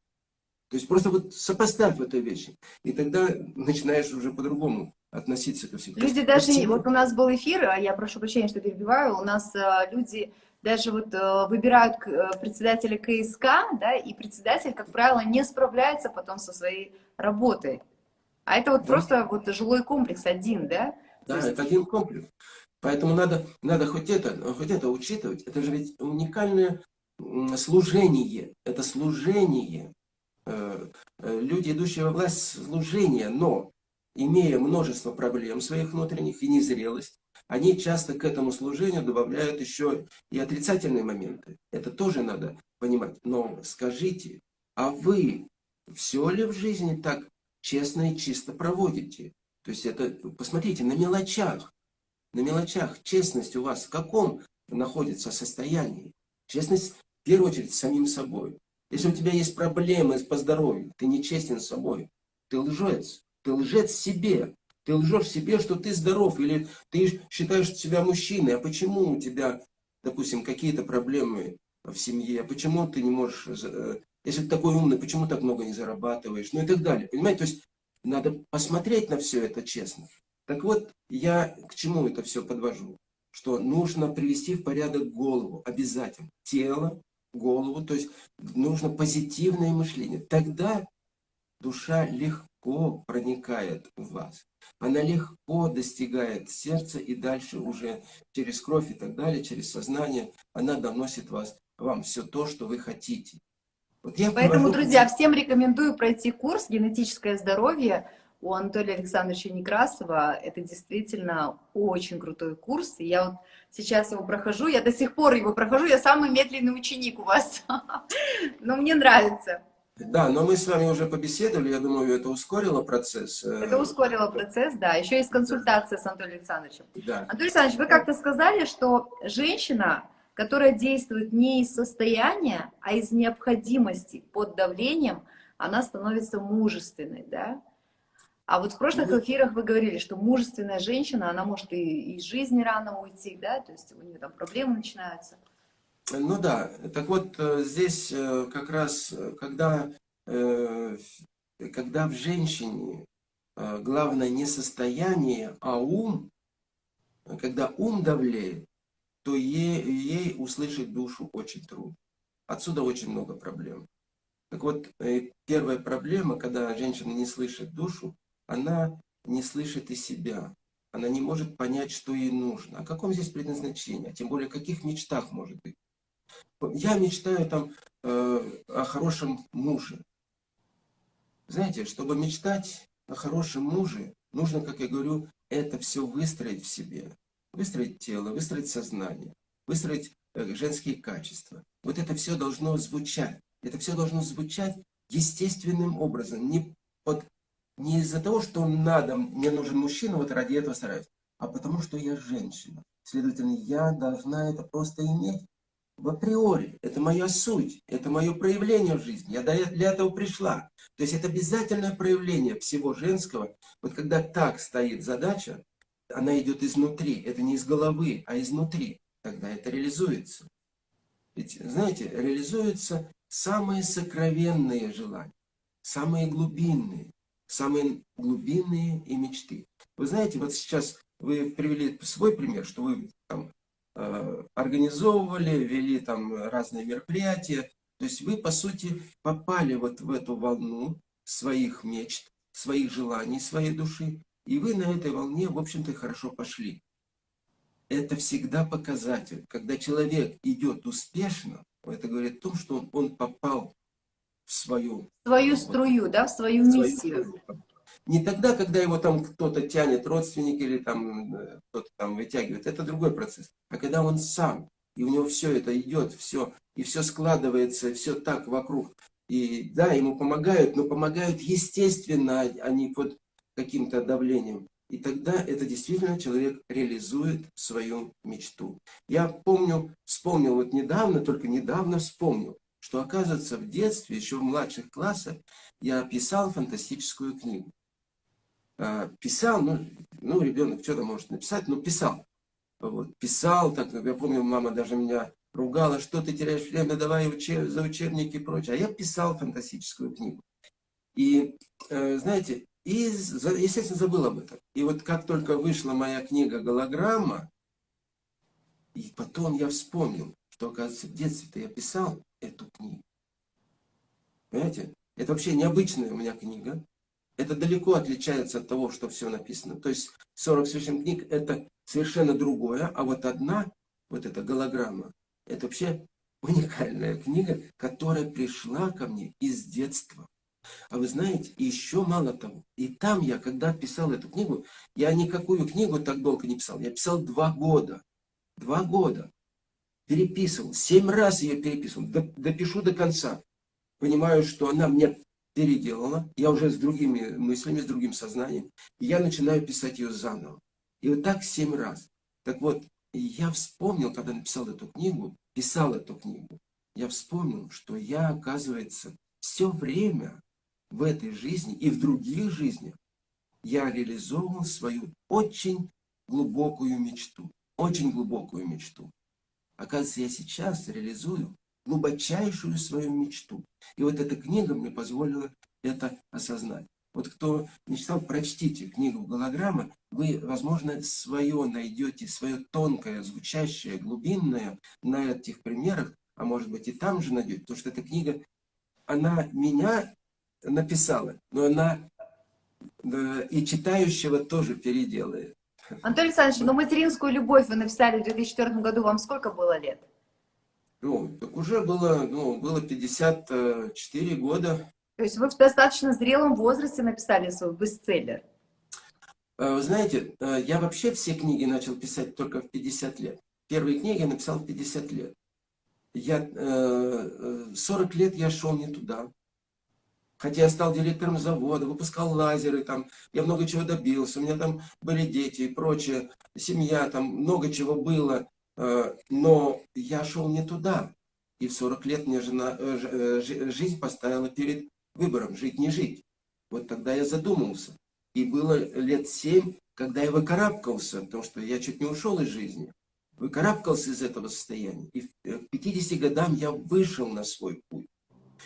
То есть просто вот сопоставь эту вещь, и тогда начинаешь уже по-другому относиться ко всему. Люди даже, всему. вот у нас был эфир, а я прошу прощения, что перебиваю, у нас э, люди даже вот э, выбирают э, председателя КСК, да, и председатель, как правило, не справляется потом со своей работой. А это вот да. просто вот жилой комплекс один, да? Да, есть... это один комплекс. Поэтому надо, надо хоть, это, хоть это учитывать. Это же ведь уникальное служение. Это служение. Люди, идущие во власть, служение. Но имея множество проблем своих внутренних и незрелость, они часто к этому служению добавляют еще и отрицательные моменты. Это тоже надо понимать. Но скажите, а вы все ли в жизни так честно и чисто проводите? То есть это, посмотрите, на мелочах, на мелочах честность у вас в каком находится состоянии? Честность в первую очередь с самим собой. Если у тебя есть проблемы по здоровью, ты нечестен с собой, ты лжец, ты лжец себе. Ты лжешь себе, что ты здоров, или ты считаешь себя мужчиной. А почему у тебя, допустим, какие-то проблемы в семье? А почему ты не можешь, э, если ты такой умный, почему так много не зарабатываешь? Ну и так далее. Понимаете, то есть надо посмотреть на все это честно. Так вот, я к чему это все подвожу? Что нужно привести в порядок голову, обязательно. Тело, голову, то есть нужно позитивное мышление. Тогда душа легко легко проникает в вас. Она легко достигает сердца и дальше уже через кровь и так далее, через сознание, она доносит вас, вам все то, что вы хотите. Вот я Поэтому, провожу... друзья, всем рекомендую пройти курс «Генетическое здоровье» у Анатолия Александровича Некрасова. Это действительно очень крутой курс. И я вот сейчас его прохожу, я до сих пор его прохожу, я самый медленный ученик у вас. <laughs> Но мне нравится. Да, но мы с вами уже побеседовали, я думаю, это ускорило процесс. Э, это ускорило процесс, да. Еще есть консультация с Анатолием Александровичем. Да. Анатолий Александрович, вы как-то сказали, что женщина, которая действует не из состояния, а из необходимости под давлением, она становится мужественной, да? А вот в прошлых эфирах вы говорили, что мужественная женщина, она может и из жизни рано уйти, да, то есть у нее там проблемы начинаются. Ну да, так вот э, здесь э, как раз, э, когда, когда в женщине главное не состояние, а ум, когда ум давлеет, то ей, ей услышать душу очень трудно. Отсюда очень много проблем. Так вот, первая проблема, когда женщина не слышит душу, она не слышит и себя. Она не может понять, что ей нужно. О каком здесь предназначении, а тем более о каких мечтах может быть. Я мечтаю там э, о хорошем муже. Знаете, чтобы мечтать о хорошем муже, нужно, как я говорю, это все выстроить в себе. Выстроить тело, выстроить сознание, выстроить э, женские качества. Вот это все должно звучать. Это все должно звучать естественным образом. Не, не из-за того, что надо, мне нужен мужчина, вот ради этого стараюсь, а потому что я женщина. Следовательно, я должна это просто иметь в априори. Это моя суть, это мое проявление в жизни. Я для этого пришла. То есть это обязательное проявление всего женского. Вот когда так стоит задача, она идет изнутри. Это не из головы, а изнутри. Тогда это реализуется. Ведь, знаете, реализуются самые сокровенные желания, самые глубинные, самые глубинные и мечты. Вы знаете, вот сейчас вы привели свой пример, что вы там Э, организовывали, вели там разные мероприятия. То есть вы, по сути, попали вот в эту волну своих мечт, своих желаний, своей души. И вы на этой волне, в общем-то, хорошо пошли. Это всегда показатель. Когда человек идет успешно, это говорит о том, что он, он попал в свою... Свою струю, да, в свою, свою миссию. Не тогда, когда его там кто-то тянет, родственник или там э, кто-то там вытягивает, это другой процесс. А когда он сам, и у него все это идет, все, и все складывается, все так вокруг. И да, ему помогают, но помогают естественно, а не под каким-то давлением. И тогда это действительно человек реализует свою мечту. Я помню, вспомнил вот недавно, только недавно вспомнил, что оказывается в детстве, еще в младших классах, я писал фантастическую книгу. А, писал, ну, ну ребенок что-то может написать, но писал. Вот, писал, так, я помню, мама даже меня ругала, что ты теряешь время, давай учеб, за учебники и прочее. А я писал фантастическую книгу. И, э, знаете, и, естественно, забыл об этом. И вот как только вышла моя книга «Голограмма», и потом я вспомнил, что, оказывается, в детстве-то я писал эту книгу. Понимаете? Это вообще необычная у меня книга. Это далеко отличается от того, что все написано. То есть 40 с лишним книг – это совершенно другое. А вот одна, вот эта голограмма, это вообще уникальная книга, которая пришла ко мне из детства. А вы знаете, еще мало того, и там я, когда писал эту книгу, я никакую книгу так долго не писал. Я писал два года. Два года. Переписывал. Семь раз ее переписывал. Допишу до конца. Понимаю, что она мне переделала. Я уже с другими мыслями, с другим сознанием. И я начинаю писать ее заново. И вот так семь раз. Так вот, я вспомнил, когда написал эту книгу, писал эту книгу, я вспомнил, что я, оказывается, все время в этой жизни и в других жизнях я реализовывал свою очень глубокую мечту. Очень глубокую мечту. Оказывается, я сейчас реализую глубочайшую свою мечту. И вот эта книга мне позволила это осознать. Вот кто не читал, прочтите книгу «Голограмма», вы, возможно, свое найдете, свое тонкое, звучащее, глубинное на этих примерах, а может быть и там же найдете, потому что эта книга, она меня написала, но она и читающего тоже переделает. Анатолий Александрович, но материнскую любовь вы написали в 2004 году, вам сколько было лет? Ну, так уже было, ну, было 54 года. То есть вы в достаточно зрелом возрасте написали свой бестселлер? Э, вы знаете, э, я вообще все книги начал писать только в 50 лет. Первые книги я написал в 50 лет. Я, 40 э, лет я шел не туда. Хотя я стал директором завода, выпускал лазеры, там, я много чего добился, у меня там были дети и прочее, семья, там много чего было, э, но я шел не туда. И в 40 лет мне жена, э, э, жизнь поставила перед выбором, жить, не жить. Вот тогда я задумался. И было лет 7, когда я выкарабкался, потому что я чуть не ушел из жизни. Выкарабкался из этого состояния. И к 50 годам я вышел на свой путь.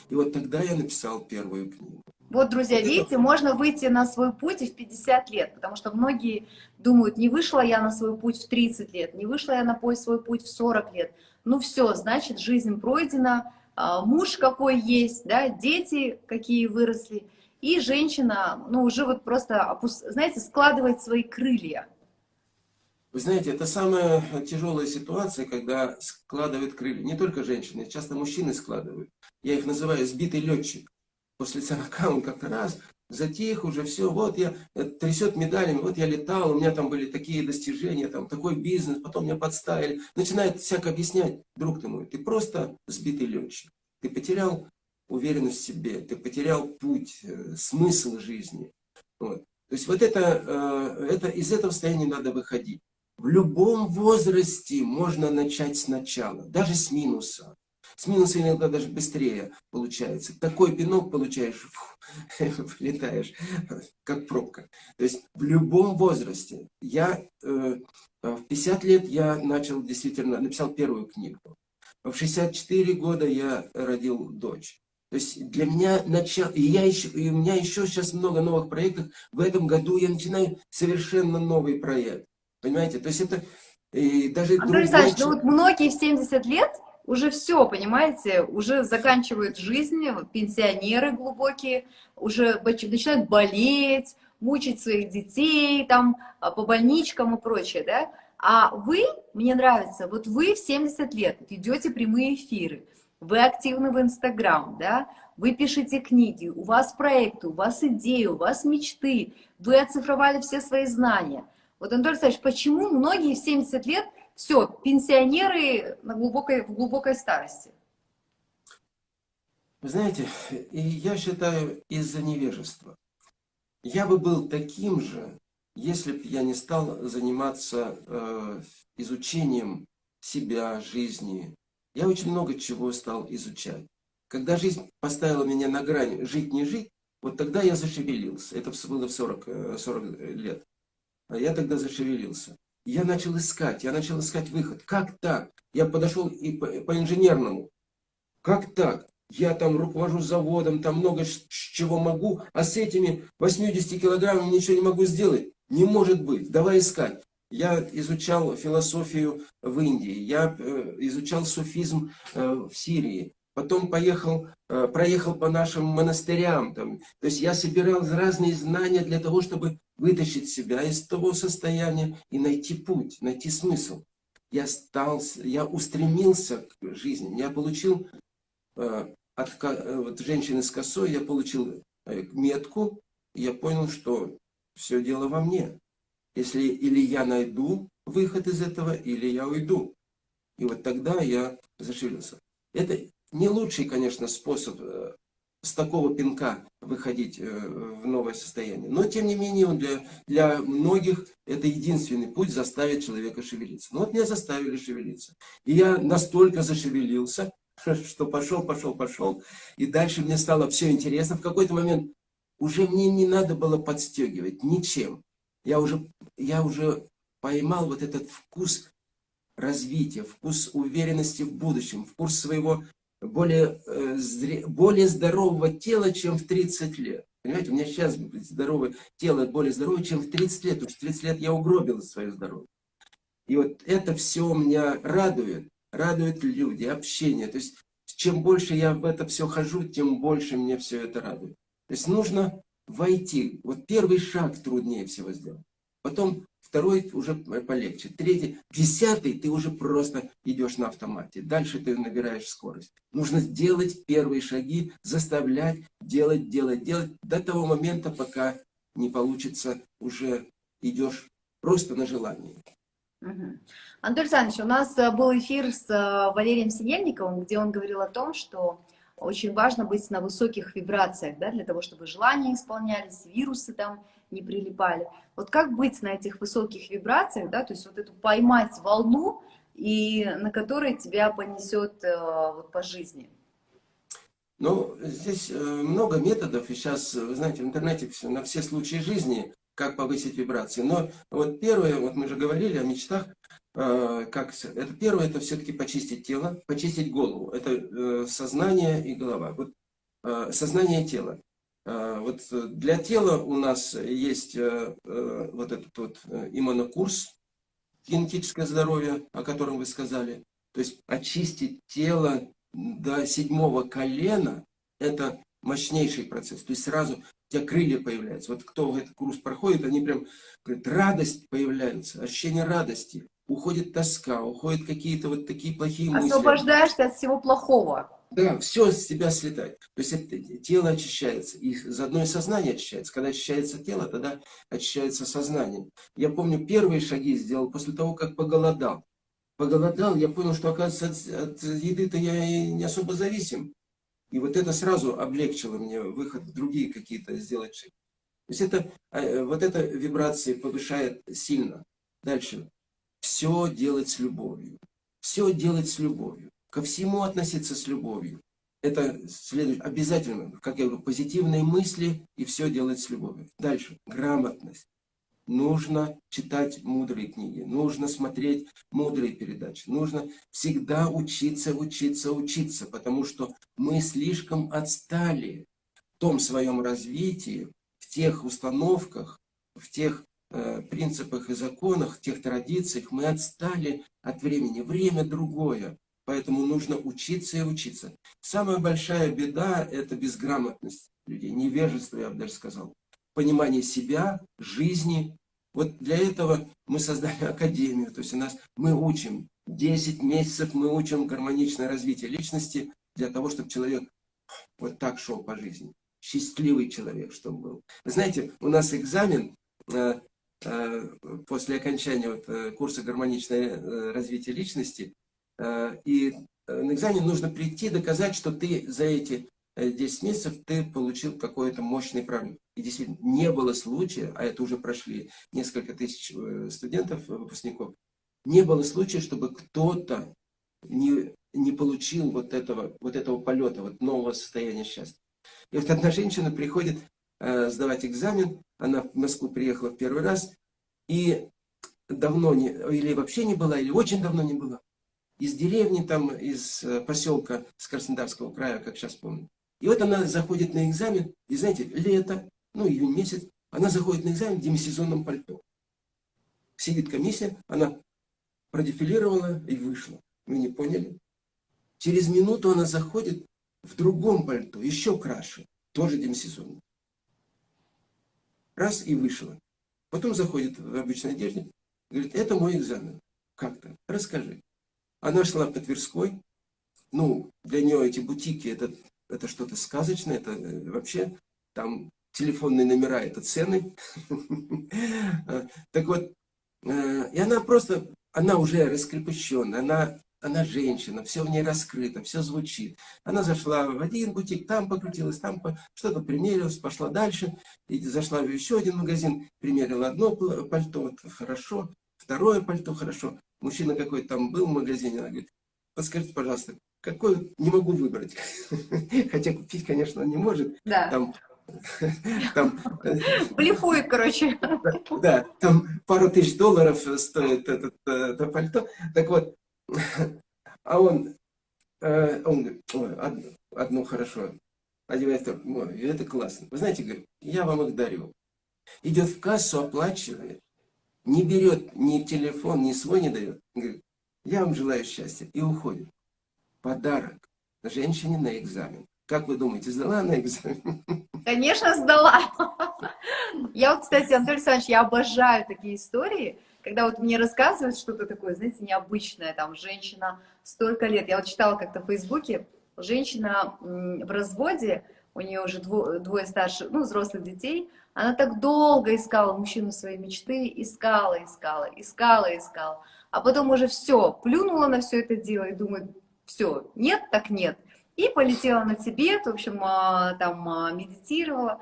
И вот тогда я написал первую книгу. Вот, друзья, видите, можно выйти на свой путь и в 50 лет, потому что многие думают, не вышла я на свой путь в 30 лет, не вышла я на свой путь в 40 лет. Ну все, значит, жизнь пройдена, а, муж какой есть, да, дети какие выросли, и женщина, ну, уже вот просто, знаете, складывает свои крылья. Вы знаете, это самая тяжелая ситуация, когда складывают крылья. Не только женщины, часто мужчины складывают. Я их называю сбитый летчик. После 40 он как-то раз затих уже, все, вот я, э, трясет медалями, вот я летал, у меня там были такие достижения, там такой бизнес, потом меня подставили. Начинает всяко объяснять, друг ты мой, ты просто сбитый летчик. Ты потерял уверенность в себе, ты потерял путь, э, смысл жизни. Вот. То есть вот это, э, это, из этого состояния надо выходить. В любом возрасте можно начать сначала, даже с минуса. С минуса иногда даже быстрее получается. Такой пинок получаешь, <laughs> летаешь, как пробка. То есть в любом возрасте. Я э, в 50 лет я начал действительно, написал первую книгу. В 64 года я родил дочь. То есть для меня начало, и, я еще, и у меня еще сейчас много новых проектов. В этом году я начинаю совершенно новый проект. Понимаете? То есть это и даже Андрей Александрович, ну вот многие в 70 лет уже все, понимаете, уже заканчивают жизнь, пенсионеры глубокие, уже начинают болеть, мучить своих детей, там, а, по больничкам и прочее, да? А вы, мне нравится, вот вы в 70 лет идете прямые эфиры, вы активны в Инстаграм, да, вы пишете книги, у вас проекты, у вас идеи, у вас мечты, вы оцифровали все свои знания. Вот, Анатолий Александрович, почему многие в 70 лет, все, пенсионеры на глубокой, в глубокой старости? Вы знаете, я считаю, из-за невежества. Я бы был таким же, если бы я не стал заниматься э, изучением себя, жизни. Я очень много чего стал изучать. Когда жизнь поставила меня на грань жить, не жить, вот тогда я зашевелился. Это было в 40, 40 э, лет. А я тогда зашевелился. Я начал искать, я начал искать выход. Как так? Я подошел и по, по. Как так? я там руковожу заводом, там много чего могу, а с этими 80 килограммами ничего не могу сделать. Не может быть, давай искать. Я изучал философию в Индии, я э, изучал суфизм э, в Сирии, потом поехал, э, проехал по нашим монастырям. Там. То есть я собирал разные знания для того, чтобы вытащить себя из того состояния и найти путь, найти смысл. Я, стал, я устремился к жизни, я получил от э, женщины с косой я получил э, метку, и я понял, что все дело во мне. Если или я найду выход из этого, или я уйду. И вот тогда я зашевелился. Это не лучший, конечно, способ э, с такого пинка выходить в новое состояние. Но, тем не менее, он для, для многих это единственный путь заставить человека шевелиться. Ну вот меня заставили шевелиться. И я настолько зашевелился, <laughs> что пошел, пошел, пошел. И дальше мне стало все интересно. В какой-то момент уже мне не надо было подстегивать ничем. Я уже, я уже поймал вот этот вкус развития, вкус уверенности в будущем, вкус своего более, э, более здорового тела, чем в 30 лет. Понимаете, у меня сейчас здоровое тело более здоровое, чем в 30 лет. Потому что в 30 лет я угробил свое здоровье. И вот это все меня радует радуют люди, общение. То есть, чем больше я в это все хожу, тем больше мне все это радует. То есть, нужно войти. Вот первый шаг труднее всего сделать. Потом второй уже полегче. Третий, десятый ты уже просто идешь на автомате. Дальше ты набираешь скорость. Нужно делать первые шаги, заставлять, делать, делать, делать. До того момента, пока не получится, уже идешь просто на желание. Угу. Анатолий Александрович, у нас э, был эфир с э, Валерием Синельниковым, где он говорил о том, что очень важно быть на высоких вибрациях, да, для того, чтобы желания исполнялись, вирусы там не прилипали. Вот как быть на этих высоких вибрациях, да, то есть вот эту поймать волну, и на которой тебя понесет э, вот, по жизни? Ну, здесь много методов, и сейчас, вы знаете, в интернете на все случаи жизни как повысить вибрации. Но вот первое, вот мы же говорили о мечтах, э, как, это первое, это все-таки почистить тело, почистить голову. Это э, сознание и голова. Вот э, сознание и тело. Вот для тела у нас есть вот этот вот иммунокурс, генетическое здоровье, о котором вы сказали. То есть очистить тело до седьмого колена, это мощнейший процесс. То есть сразу у тебя крылья появляются. Вот кто этот курс проходит, они прям, говорят, радость появляется, ощущение радости. Уходит тоска, уходят какие-то вот такие плохие мысли. Освобождаешься от всего плохого. Да, все с тебя слетает. То есть это, тело очищается. И заодно и сознание очищается. Когда очищается тело, тогда очищается сознание. Я помню, первые шаги сделал после того, как поголодал. Поголодал, я понял, что, оказывается, от, от еды-то я и не особо зависим. И вот это сразу облегчило мне выход в другие какие-то сделать шаги. То есть это, э, вот эта вибрация повышает сильно. Дальше. Все делать с любовью. Все делать с любовью. Ко всему относиться с любовью. Это следует обязательно, как я говорю, позитивные мысли и все делать с любовью. Дальше. Грамотность нужно читать мудрые книги, нужно смотреть мудрые передачи, нужно всегда учиться, учиться, учиться, потому что мы слишком отстали в том своем развитии, в тех установках, в тех э, принципах и законах, в тех традициях, мы отстали от времени. Время другое, поэтому нужно учиться и учиться. Самая большая беда – это безграмотность людей, невежество, я бы даже сказал. понимание себя, жизни. Вот для этого мы создали <laughs> академию, то есть у нас мы учим, 10 месяцев мы учим гармоничное развитие личности для того, чтобы человек вот так шел по жизни. Счастливый человек, чтобы был. Вы знаете, у нас экзамен э, э, после окончания вот, э, курса гармоничное развитие личности, и э, на экзамен нужно прийти, доказать, что ты за эти 10 месяцев ты получил какой-то мощный прорыв. И действительно, не было случая, а это уже прошли несколько тысяч студентов, выпускников, не было случая, чтобы кто-то не, не получил вот этого, вот этого полета, вот нового состояния счастья. И вот одна женщина приходит э, сдавать экзамен, она в Москву приехала в первый раз, и давно не, или вообще не была, или очень давно не была. Из деревни, там, из э, поселка с Краснодарского края, как сейчас помню. И вот она заходит на экзамен, и знаете, лето, ну, июнь месяц, она заходит на экзамен в демисезонном пальто. Сидит комиссия, она продефилировала и вышла. Вы не поняли? Через минуту она заходит в другом пальто, еще краше, тоже демисезонном. Раз и вышла. Потом заходит в обычной одежде, говорит, это мой экзамен. Как-то, расскажи. Она шла по Тверской, ну, для нее эти бутики, это, это что-то сказочное, это э, вообще, там телефонные номера, это цены. <laughs> Так вот, э, и она просто, она уже раскрепощенная, она она женщина, все в ней раскрыто, все звучит. Она зашла в один бутик, там покрутилась, там что-то примерилась, пошла дальше, и зашла в еще один магазин, примерила одно пальто, хорошо, второе пальто, хорошо. Мужчина какой-то там был в магазине, она говорит, подскажите, пожалуйста, какой не могу выбрать. <laughs> Хотя купить, конечно, не может. Да. Там, <laughs> там, Блефует, короче. Да, там пару тысяч долларов стоит это, это пальто. Так вот, а он, э, он говорит, ой, одно, одно хорошо, одевает ой, это классно. Вы знаете, говорит, я вам их дарю. Идет в кассу, оплачивает, не берет ни телефон, ни свой не дает. Говорит, я вам желаю счастья. И уходит. Подарок женщине на экзамен. Как вы думаете, сдала она экзамен? Конечно, сдала. Я вот, кстати, Анатолий Александрович, я обожаю такие истории, когда вот мне рассказывают что-то такое, знаете, необычное, там, женщина столько лет, я вот читала как-то в Фейсбуке, женщина в разводе, у нее уже двое, двое старших, ну, взрослых детей, она так долго искала мужчину своей мечты, искала, искала, искала, искала, а потом уже все, плюнула на все это дело и думает, все, нет, так нет. И полетела на Тибет, в общем, а, там а, медитировала,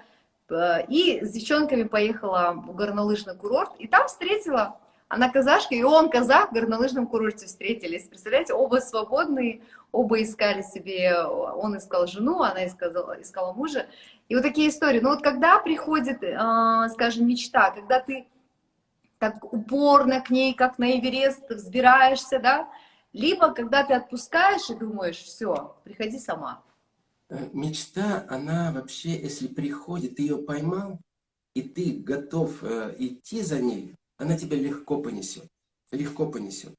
э, и с девчонками поехала в горнолыжный курорт, и там встретила она казашка, и он казах в горнолыжном курорте встретились. Представляете, оба свободные, оба искали себе, он искал жену, она искала, искала мужа. И вот такие истории. Но вот когда приходит, а, скажем, мечта, когда ты так упорно к ней, как на Эверест, взбираешься, да, либо когда ты отпускаешь и думаешь, все, приходи сама. Э, мечта, она вообще, если приходит, ты ее поймал, и ты готов э, идти за ней, она тебя легко понесет. Легко понесет.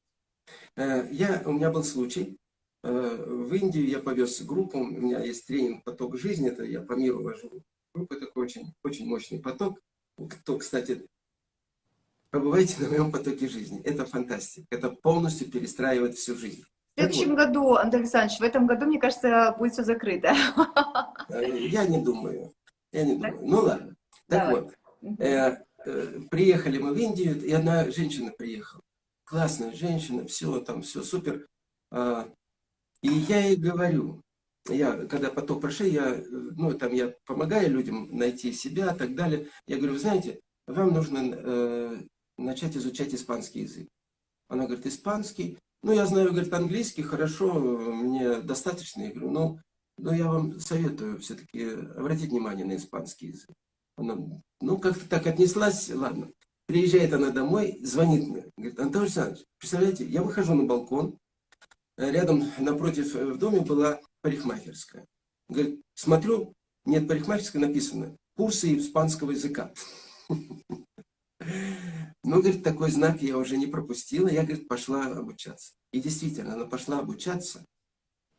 Э, я, у меня был случай, э, в Индию я повез группу, у меня есть тренинг «Поток жизни», это я по миру вожу группу, такой очень, очень мощный поток. Кто, кстати, побывайте на моем потоке жизни. Это фантастика, это полностью перестраивает всю жизнь. В следующем вот. году, Андрей Александрович, в этом году, мне кажется, будет все закрыто. Э, я не думаю, я не думаю. Ну ладно. Так Давай. вот, Э, приехали мы в Индию, и одна женщина приехала. Классная женщина, все там, все супер. А, и я ей говорю, я, когда поток прошел, я, ну, там, я помогаю людям найти себя и так далее. Я говорю, вы знаете, вам нужно э, начать изучать испанский язык. Она говорит, испанский. Ну, я знаю, говорит, английский, хорошо, мне достаточно. Я говорю, ну, но я вам советую все-таки обратить внимание на испанский язык. Она, ну, как-то так отнеслась, ладно. Приезжает она домой, звонит мне. Говорит, Антон Александрович, представляете, я выхожу на балкон, рядом, напротив э, в доме была парикмахерская. Говорит, смотрю, нет парикмахерской, написано, курсы испанского языка. <laughs> Ну, говорит, такой знак я уже не пропустила, я, говорит, пошла обучаться. И действительно, она пошла обучаться.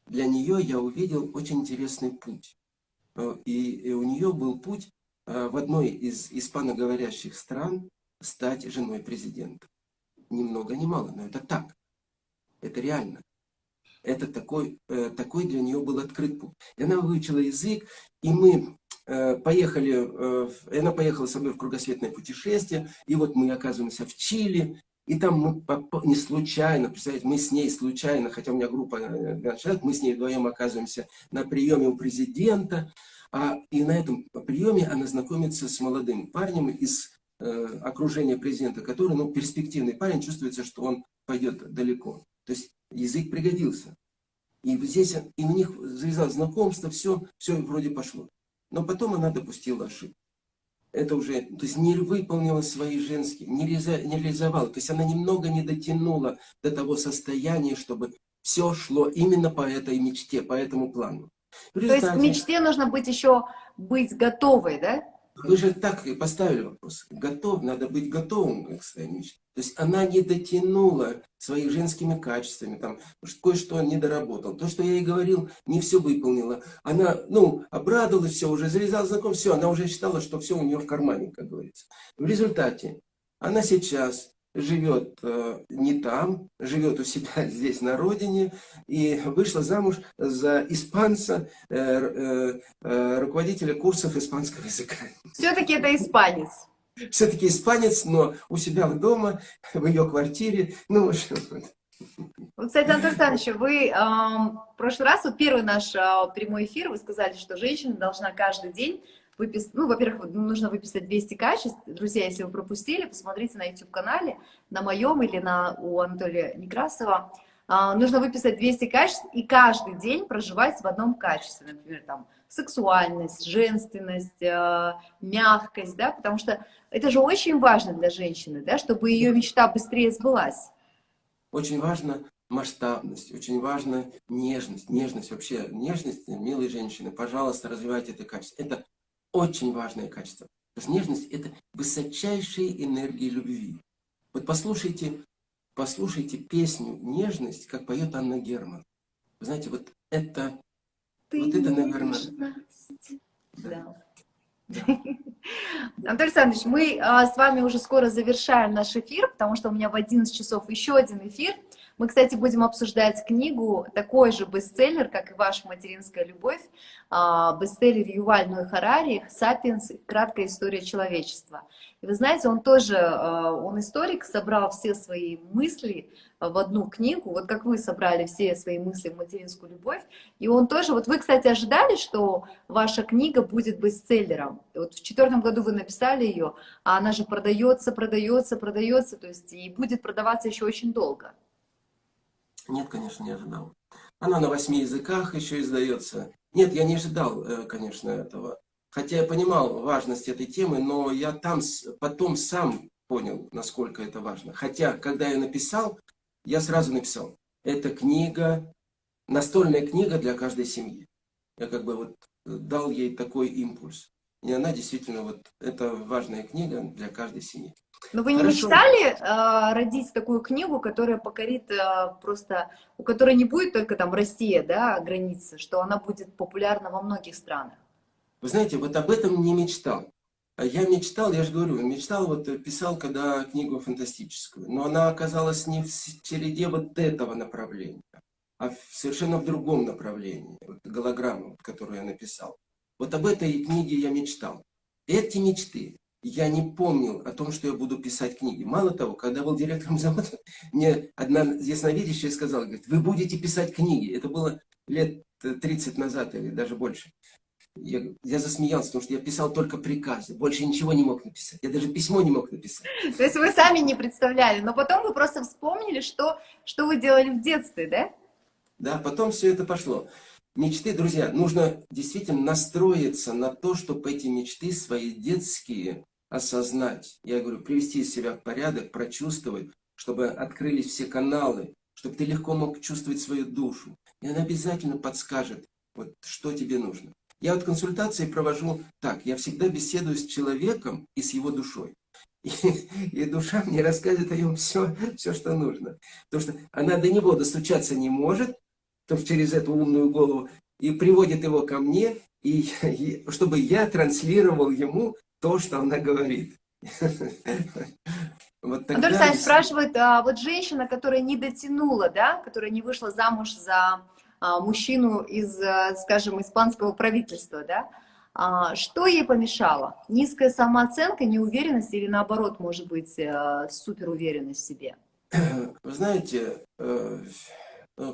Для нее я увидел очень интересный путь. Э, и, и у нее был путь в одной из испаноговорящих стран стать женой президента. Ни много ни мало, но это так. Это реально. Это такой, э, такой для нее был открыт путь. И она выучила язык, и мы э, поехали, э, она поехала со мной в кругосветное путешествие, и вот мы оказываемся в Чили, и там мы не случайно, представляете, мы с ней случайно, хотя у меня группа человек, мы с ней вдвоем оказываемся на приеме у президента, а, и на этом приеме она знакомится с молодым парнем из э, окружения президента, который, ну, перспективный парень, чувствуется, что он пойдет далеко. То есть язык пригодился. И здесь и у них завязалось знакомство, все, все вроде пошло. Но потом она допустила ошибку. Это уже, то есть не выполнила свои женские, не, реализа, не реализовала. То есть она немного не дотянула до того состояния, чтобы все шло именно по этой мечте, по этому плану. Результате... То есть к мечте нужно быть еще быть готовой, да? Вы же так и поставили вопрос. Готов, надо быть готовым к своей мечте. То есть она не дотянула своими женскими качествами, там кое-что не доработал. То, что я ей говорил, не все выполнила. Она, ну, обрадовалась, все, уже завязала знаком, все, она уже считала, что все у нее в кармане, как говорится. В результате она сейчас живет э, не там, живет у себя <laughs> здесь на родине и вышла замуж за испанца, э, э, руководителя курсов испанского языка. <laughs> Все-таки это испанец. Все-таки испанец, но у себя дома, в ее квартире. Ну, в общем, вот, кстати, Антон Александрович, вы э, в прошлый раз, вот первый наш э, прямой эфир, вы сказали, что женщина должна каждый день выписать, ну, во-первых, нужно выписать 200 качеств. Друзья, если вы пропустили, посмотрите на YouTube-канале, на моем или на у Анатолия Некрасова. А, нужно выписать 200 качеств и каждый день проживать в одном качестве. Например, там, сексуальность, женственность, э, мягкость, да, потому что это же очень важно для женщины, да, чтобы ее мечта быстрее сбылась. Очень важно масштабность, очень важна нежность, нежность вообще, нежность, милые женщины, пожалуйста, развивайте это качество. Это очень важное качество. Потому что нежность – это высочайшие энергии любви. Вот послушайте, послушайте песню «Нежность», как поет Анна Герман. Вы знаете, вот это, Ты вот это, наверное... Да. Да. <laughs> Анатолий Александрович, мы а, с вами уже скоро завершаем наш эфир, потому что у меня в 11 часов еще один эфир. Мы, кстати, будем обсуждать книгу, такой же бестселлер, как и «Ваша материнская любовь», а, бестселлер Юваль Ной Харари «Сапиенс. Краткая история человечества». И вы знаете, он тоже, а, он историк, собрал все свои мысли в одну книгу, вот как вы собрали все свои мысли в материнскую любовь, и он тоже, вот вы, кстати, ожидали, что ваша книга будет бестселлером, вот в четвертом году вы написали ее, а она же продается, продается, продается, то есть и будет продаваться еще очень долго. Нет, конечно, не ожидал. Она на восьми языках еще издается. Нет, я не ожидал, э, конечно, этого. Хотя я понимал важность этой темы, но я там потом сам понял, насколько это важно. Хотя, когда я написал, я сразу написал, это книга, настольная книга для каждой семьи. Я как бы вот дал ей такой импульс. И она действительно, вот, это важная книга для каждой семьи. Но вы не Хорошо. мечтали э, родить такую книгу, которая покорит э, просто, у которой не будет только там Россия, да, граница, что она будет популярна во многих странах? Вы знаете, вот об этом не мечтал. Я мечтал, я же говорю, мечтал, вот писал, когда книгу фантастическую, но она оказалась не в череде вот этого направления, а совершенно в другом направлении, вот голограмма, которую я написал. Вот об этой книге я мечтал. Эти мечты я не помнил о том, что я буду писать книги. Мало того, когда был директором <laughs> завода, мне одна ясновидящая сказала, говорит, вы будете писать книги. Это было лет 30 назад или даже больше. Я, я засмеялся, потому что я писал только приказы, больше ничего не мог написать. Я даже письмо не мог написать. <laughs> То есть вы сами не представляли, но потом вы просто вспомнили, что, что вы делали в детстве, да? Да, потом все это пошло. Мечты, друзья, нужно действительно настроиться на то, чтобы эти мечты свои детские осознать. Я говорю, привести себя в порядок, прочувствовать, чтобы открылись все каналы, чтобы ты легко мог чувствовать свою душу. И она обязательно подскажет, вот, что тебе нужно. Я вот консультации провожу так, я всегда беседую с человеком и с его душой. И, и душа мне рассказывает о нем все, все, что нужно. Потому что она до него достучаться не может, через эту умную голову, и приводит его ко мне, и, <laughs> и чтобы я транслировал ему то, что она говорит. <laughs> Вот. Анатолий Александрович спрашивает, а, вот женщина, которая не дотянула, да, которая не вышла замуж за а, мужчину из, а, скажем, испанского правительства, да, а, что ей помешало? Низкая самооценка, неуверенность или наоборот, может быть, а, суперуверенность в себе? <clears throat> Вы знаете, э, э,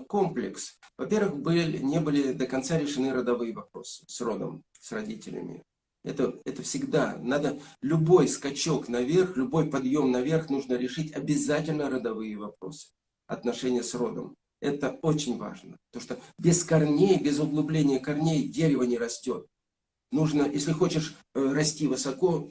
комплекс. Во-первых, не были до конца решены родовые вопросы с родом, с родителями. Это, это всегда, надо любой скачок наверх, любой подъем наверх нужно решить обязательно родовые вопросы, отношения с родом. Это очень важно, потому что без корней, без углубления корней дерево не растет. Нужно, если хочешь э, расти высоко,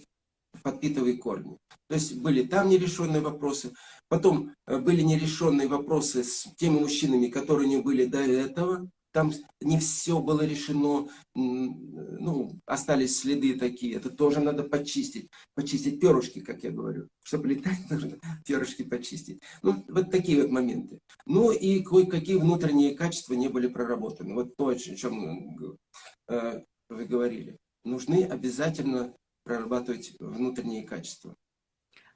подпитывай корни. То есть были там нерешенные вопросы, потом э, были нерешенные вопросы с теми мужчинами, которые не были до этого, там не все было решено, ну, остались следы такие, это тоже надо почистить, почистить перышки, как я говорю, чтобы летать <laughs> нужно перышки почистить. Ну, вот такие вот моменты. Ну и кое-какие внутренние качества не были проработаны. Вот то, о чем э, вы говорили. Нужны обязательно прорабатывать внутренние качества.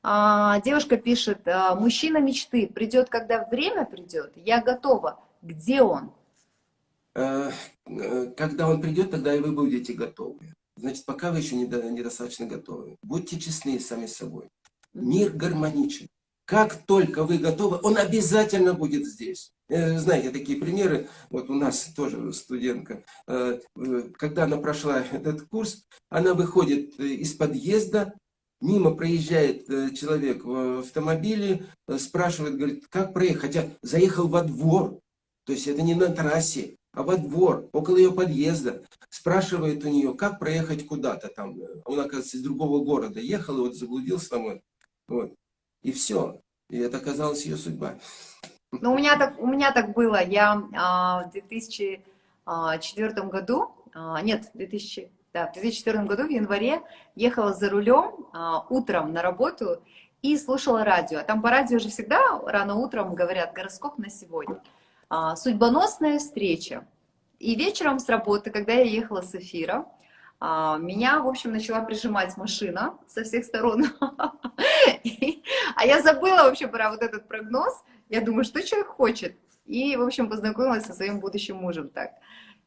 А, девушка пишет, «А, мужчина мечты придет, когда время придет, я готова. Где он? Э, э, когда он придет, тогда и вы будете готовы. Значит, пока вы еще недостаточно готовы. Будьте честны сами с собой. Мир гармоничен. Как только вы готовы, он обязательно будет здесь. Э, знаете, такие примеры, вот у нас тоже студентка, когда она прошла этот курс, она выходит из подъезда, мимо проезжает человек в автомобиле, спрашивает, говорит, как проехать, хотя заехал во двор, то есть это не на трассе, а во двор, около ее подъезда, спрашивает у нее, как проехать куда-то там. Он, оказывается, из другого города ехал, и вот заблудился там. Вот. И все. И это оказалась ее судьба. Ну, у меня так, у меня так было. Я а, в 2004 году, а, нет, 2000, да, в 2004 году в январе ехала за рулем а, утром на работу и слушала радио. Там по радио же всегда рано утром говорят гороскоп на сегодня. А, судьбоносная встреча. И вечером с работы, когда я ехала с эфира, а, меня, в общем, начала прижимать машина со всех сторон. <laughs> А я забыла вообще про вот этот прогноз. Я думаю, что человек хочет. И, в общем, познакомилась со своим будущим мужем так.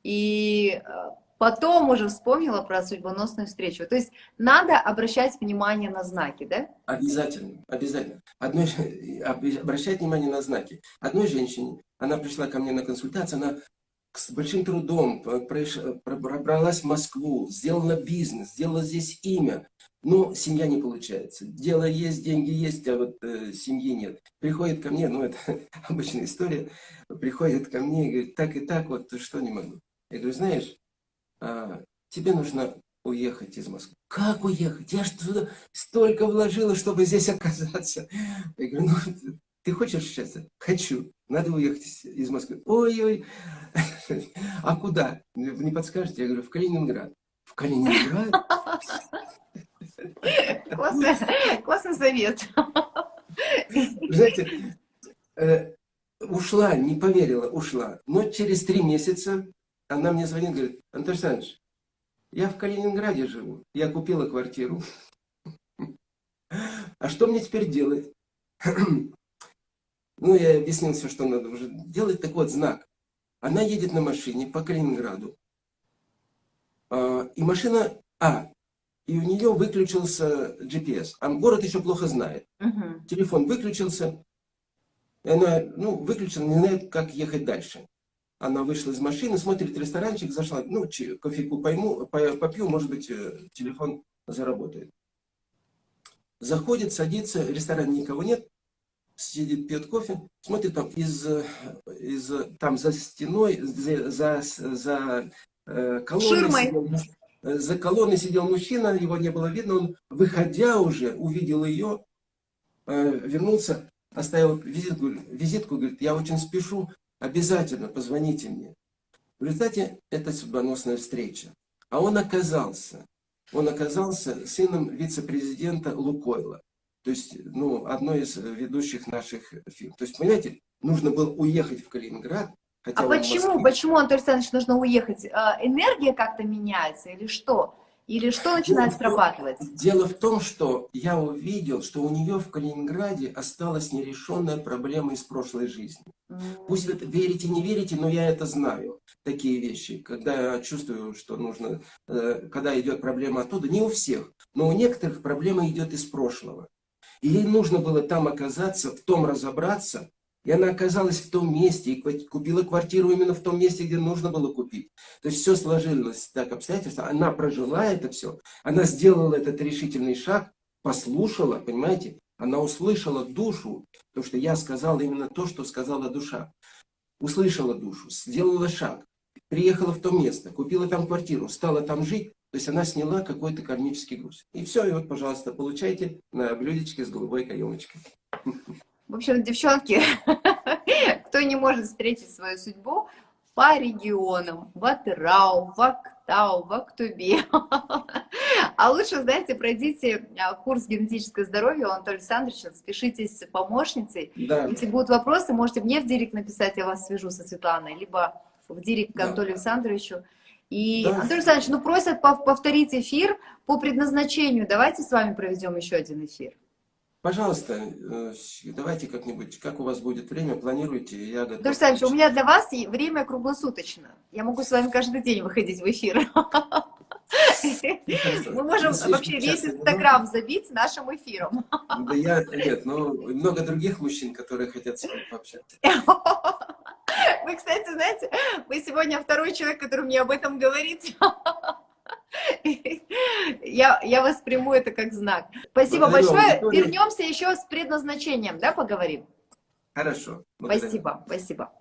И а, потом уже вспомнила про судьбоносную встречу. То есть надо обращать внимание на знаки, да? Обязательно, обязательно. Одной, обращать внимание на знаки. Одной женщине, она пришла ко мне на консультацию, она с большим трудом пробралась в Москву, сделала бизнес, сделала здесь имя, но семья не получается. Дело есть, деньги есть, а вот э, семьи нет. Приходит ко мне, ну это <laughs> обычная история, приходит ко мне и говорит, так и так, вот что не могу. Я говорю, знаешь, а, тебе нужно уехать из Москвы. Как уехать? Я же туда столько вложила, чтобы здесь оказаться. Я говорю, ну, ты хочешь счастья? Хочу. Надо уехать из Москвы. Ой-ой. <laughs> А куда? Не подскажете? Я говорю, в Калининград. В Калининград? Классный, классный совет. Знаете, э, ушла, не поверила, ушла. Но через три месяца она мне звонит, говорит, Антон Александрович, я в Калининграде живу, я купила квартиру. А что мне теперь делать? <clears throat> Ну, я объяснил все, что надо уже делать. Так вот, знак. Она едет на машине по Калининграду. А, и машина... А, и у нее выключился GPS. А город еще плохо знает. Угу. Телефон выключился. И она, ну, выключила, не знает, как ехать дальше. Она вышла из машины, смотрит ресторанчик, зашла, ну, кофейку пойму, попью, может быть, э, телефон заработает. Заходит, садится, в ресторане никого нет, сидит, пьет кофе, смотрит там из, из там за стеной, за, за, за э, колонной сидел, за колонной сидел мужчина, его не было видно, он, выходя уже, увидел ее, э, вернулся, оставил визитку, визитку, говорит, я очень спешу, обязательно позвоните мне. В результате это судьбоносная встреча. А он оказался, он оказался сыном вице-президента Лукойла. То есть, ну, одной из ведущих наших фирм. То есть, понимаете, нужно было уехать в Калининград, Хотя а почему, Москве. почему, Анатолий Александрович, нужно уехать? А, Энергия как-то меняется или что? Или что начинает Ну, срабатывать? Дело в том, что я увидел, что у нее в Калининграде осталась нерешенная проблема из прошлой жизни. Пусть это верите, не верите, но я это знаю, такие вещи. Когда я чувствую, что нужно, э, когда идет проблема оттуда, не у всех, но у некоторых проблема идет из прошлого. И ей нужно было там оказаться, в том разобраться, и она оказалась в том месте, и купила квартиру именно в том месте, где нужно было купить. То есть все сложилось так обстоятельства, она прожила это все, она сделала этот решительный шаг, послушала, понимаете, она услышала душу, потому что я сказал именно то, что сказала душа. Услышала душу, сделала шаг, приехала в то место, купила там квартиру, стала там жить, то есть она сняла какой-то кармический груз. И все, и вот, пожалуйста, получайте на блюдечке с голубой каемочкой. В общем, девчонки, <laughs> кто не может встретить свою судьбу по регионам, в Атырау, в Актау, в Актубе. <laughs> А лучше, знаете, пройдите а, курс генетическое здоровье у Анатолия Александровича, спешитесь с помощницей. Да, Если будут вопросы, можете мне в директ написать, я вас свяжу со Светланой, либо в директ к Да. Анатолию Александровичу. И, Да. Анатолий Александрович, ну просят пов- повторить эфир по предназначению. Давайте с вами проведем еще один эфир. пожалуйста, э, давайте как-нибудь, как у вас будет время, планируйте, я готов. Анатолий Александрович, у меня для вас время круглосуточно. Я могу с вами каждый день выходить в эфир. Мы можем вообще весь Инстаграм забить нашим эфиром. Да я, нет, ну, много других мужчин, которые хотят с вами пообщаться. <laughs> <laughs> Вы, кстати, знаете, вы сегодня второй человек, который мне об этом говорит. <laughs> Я, я восприму это как знак. Спасибо Благодарю, большое. Вернемся еще с предназначением, да, поговорим? Хорошо. благодарю. Спасибо, спасибо.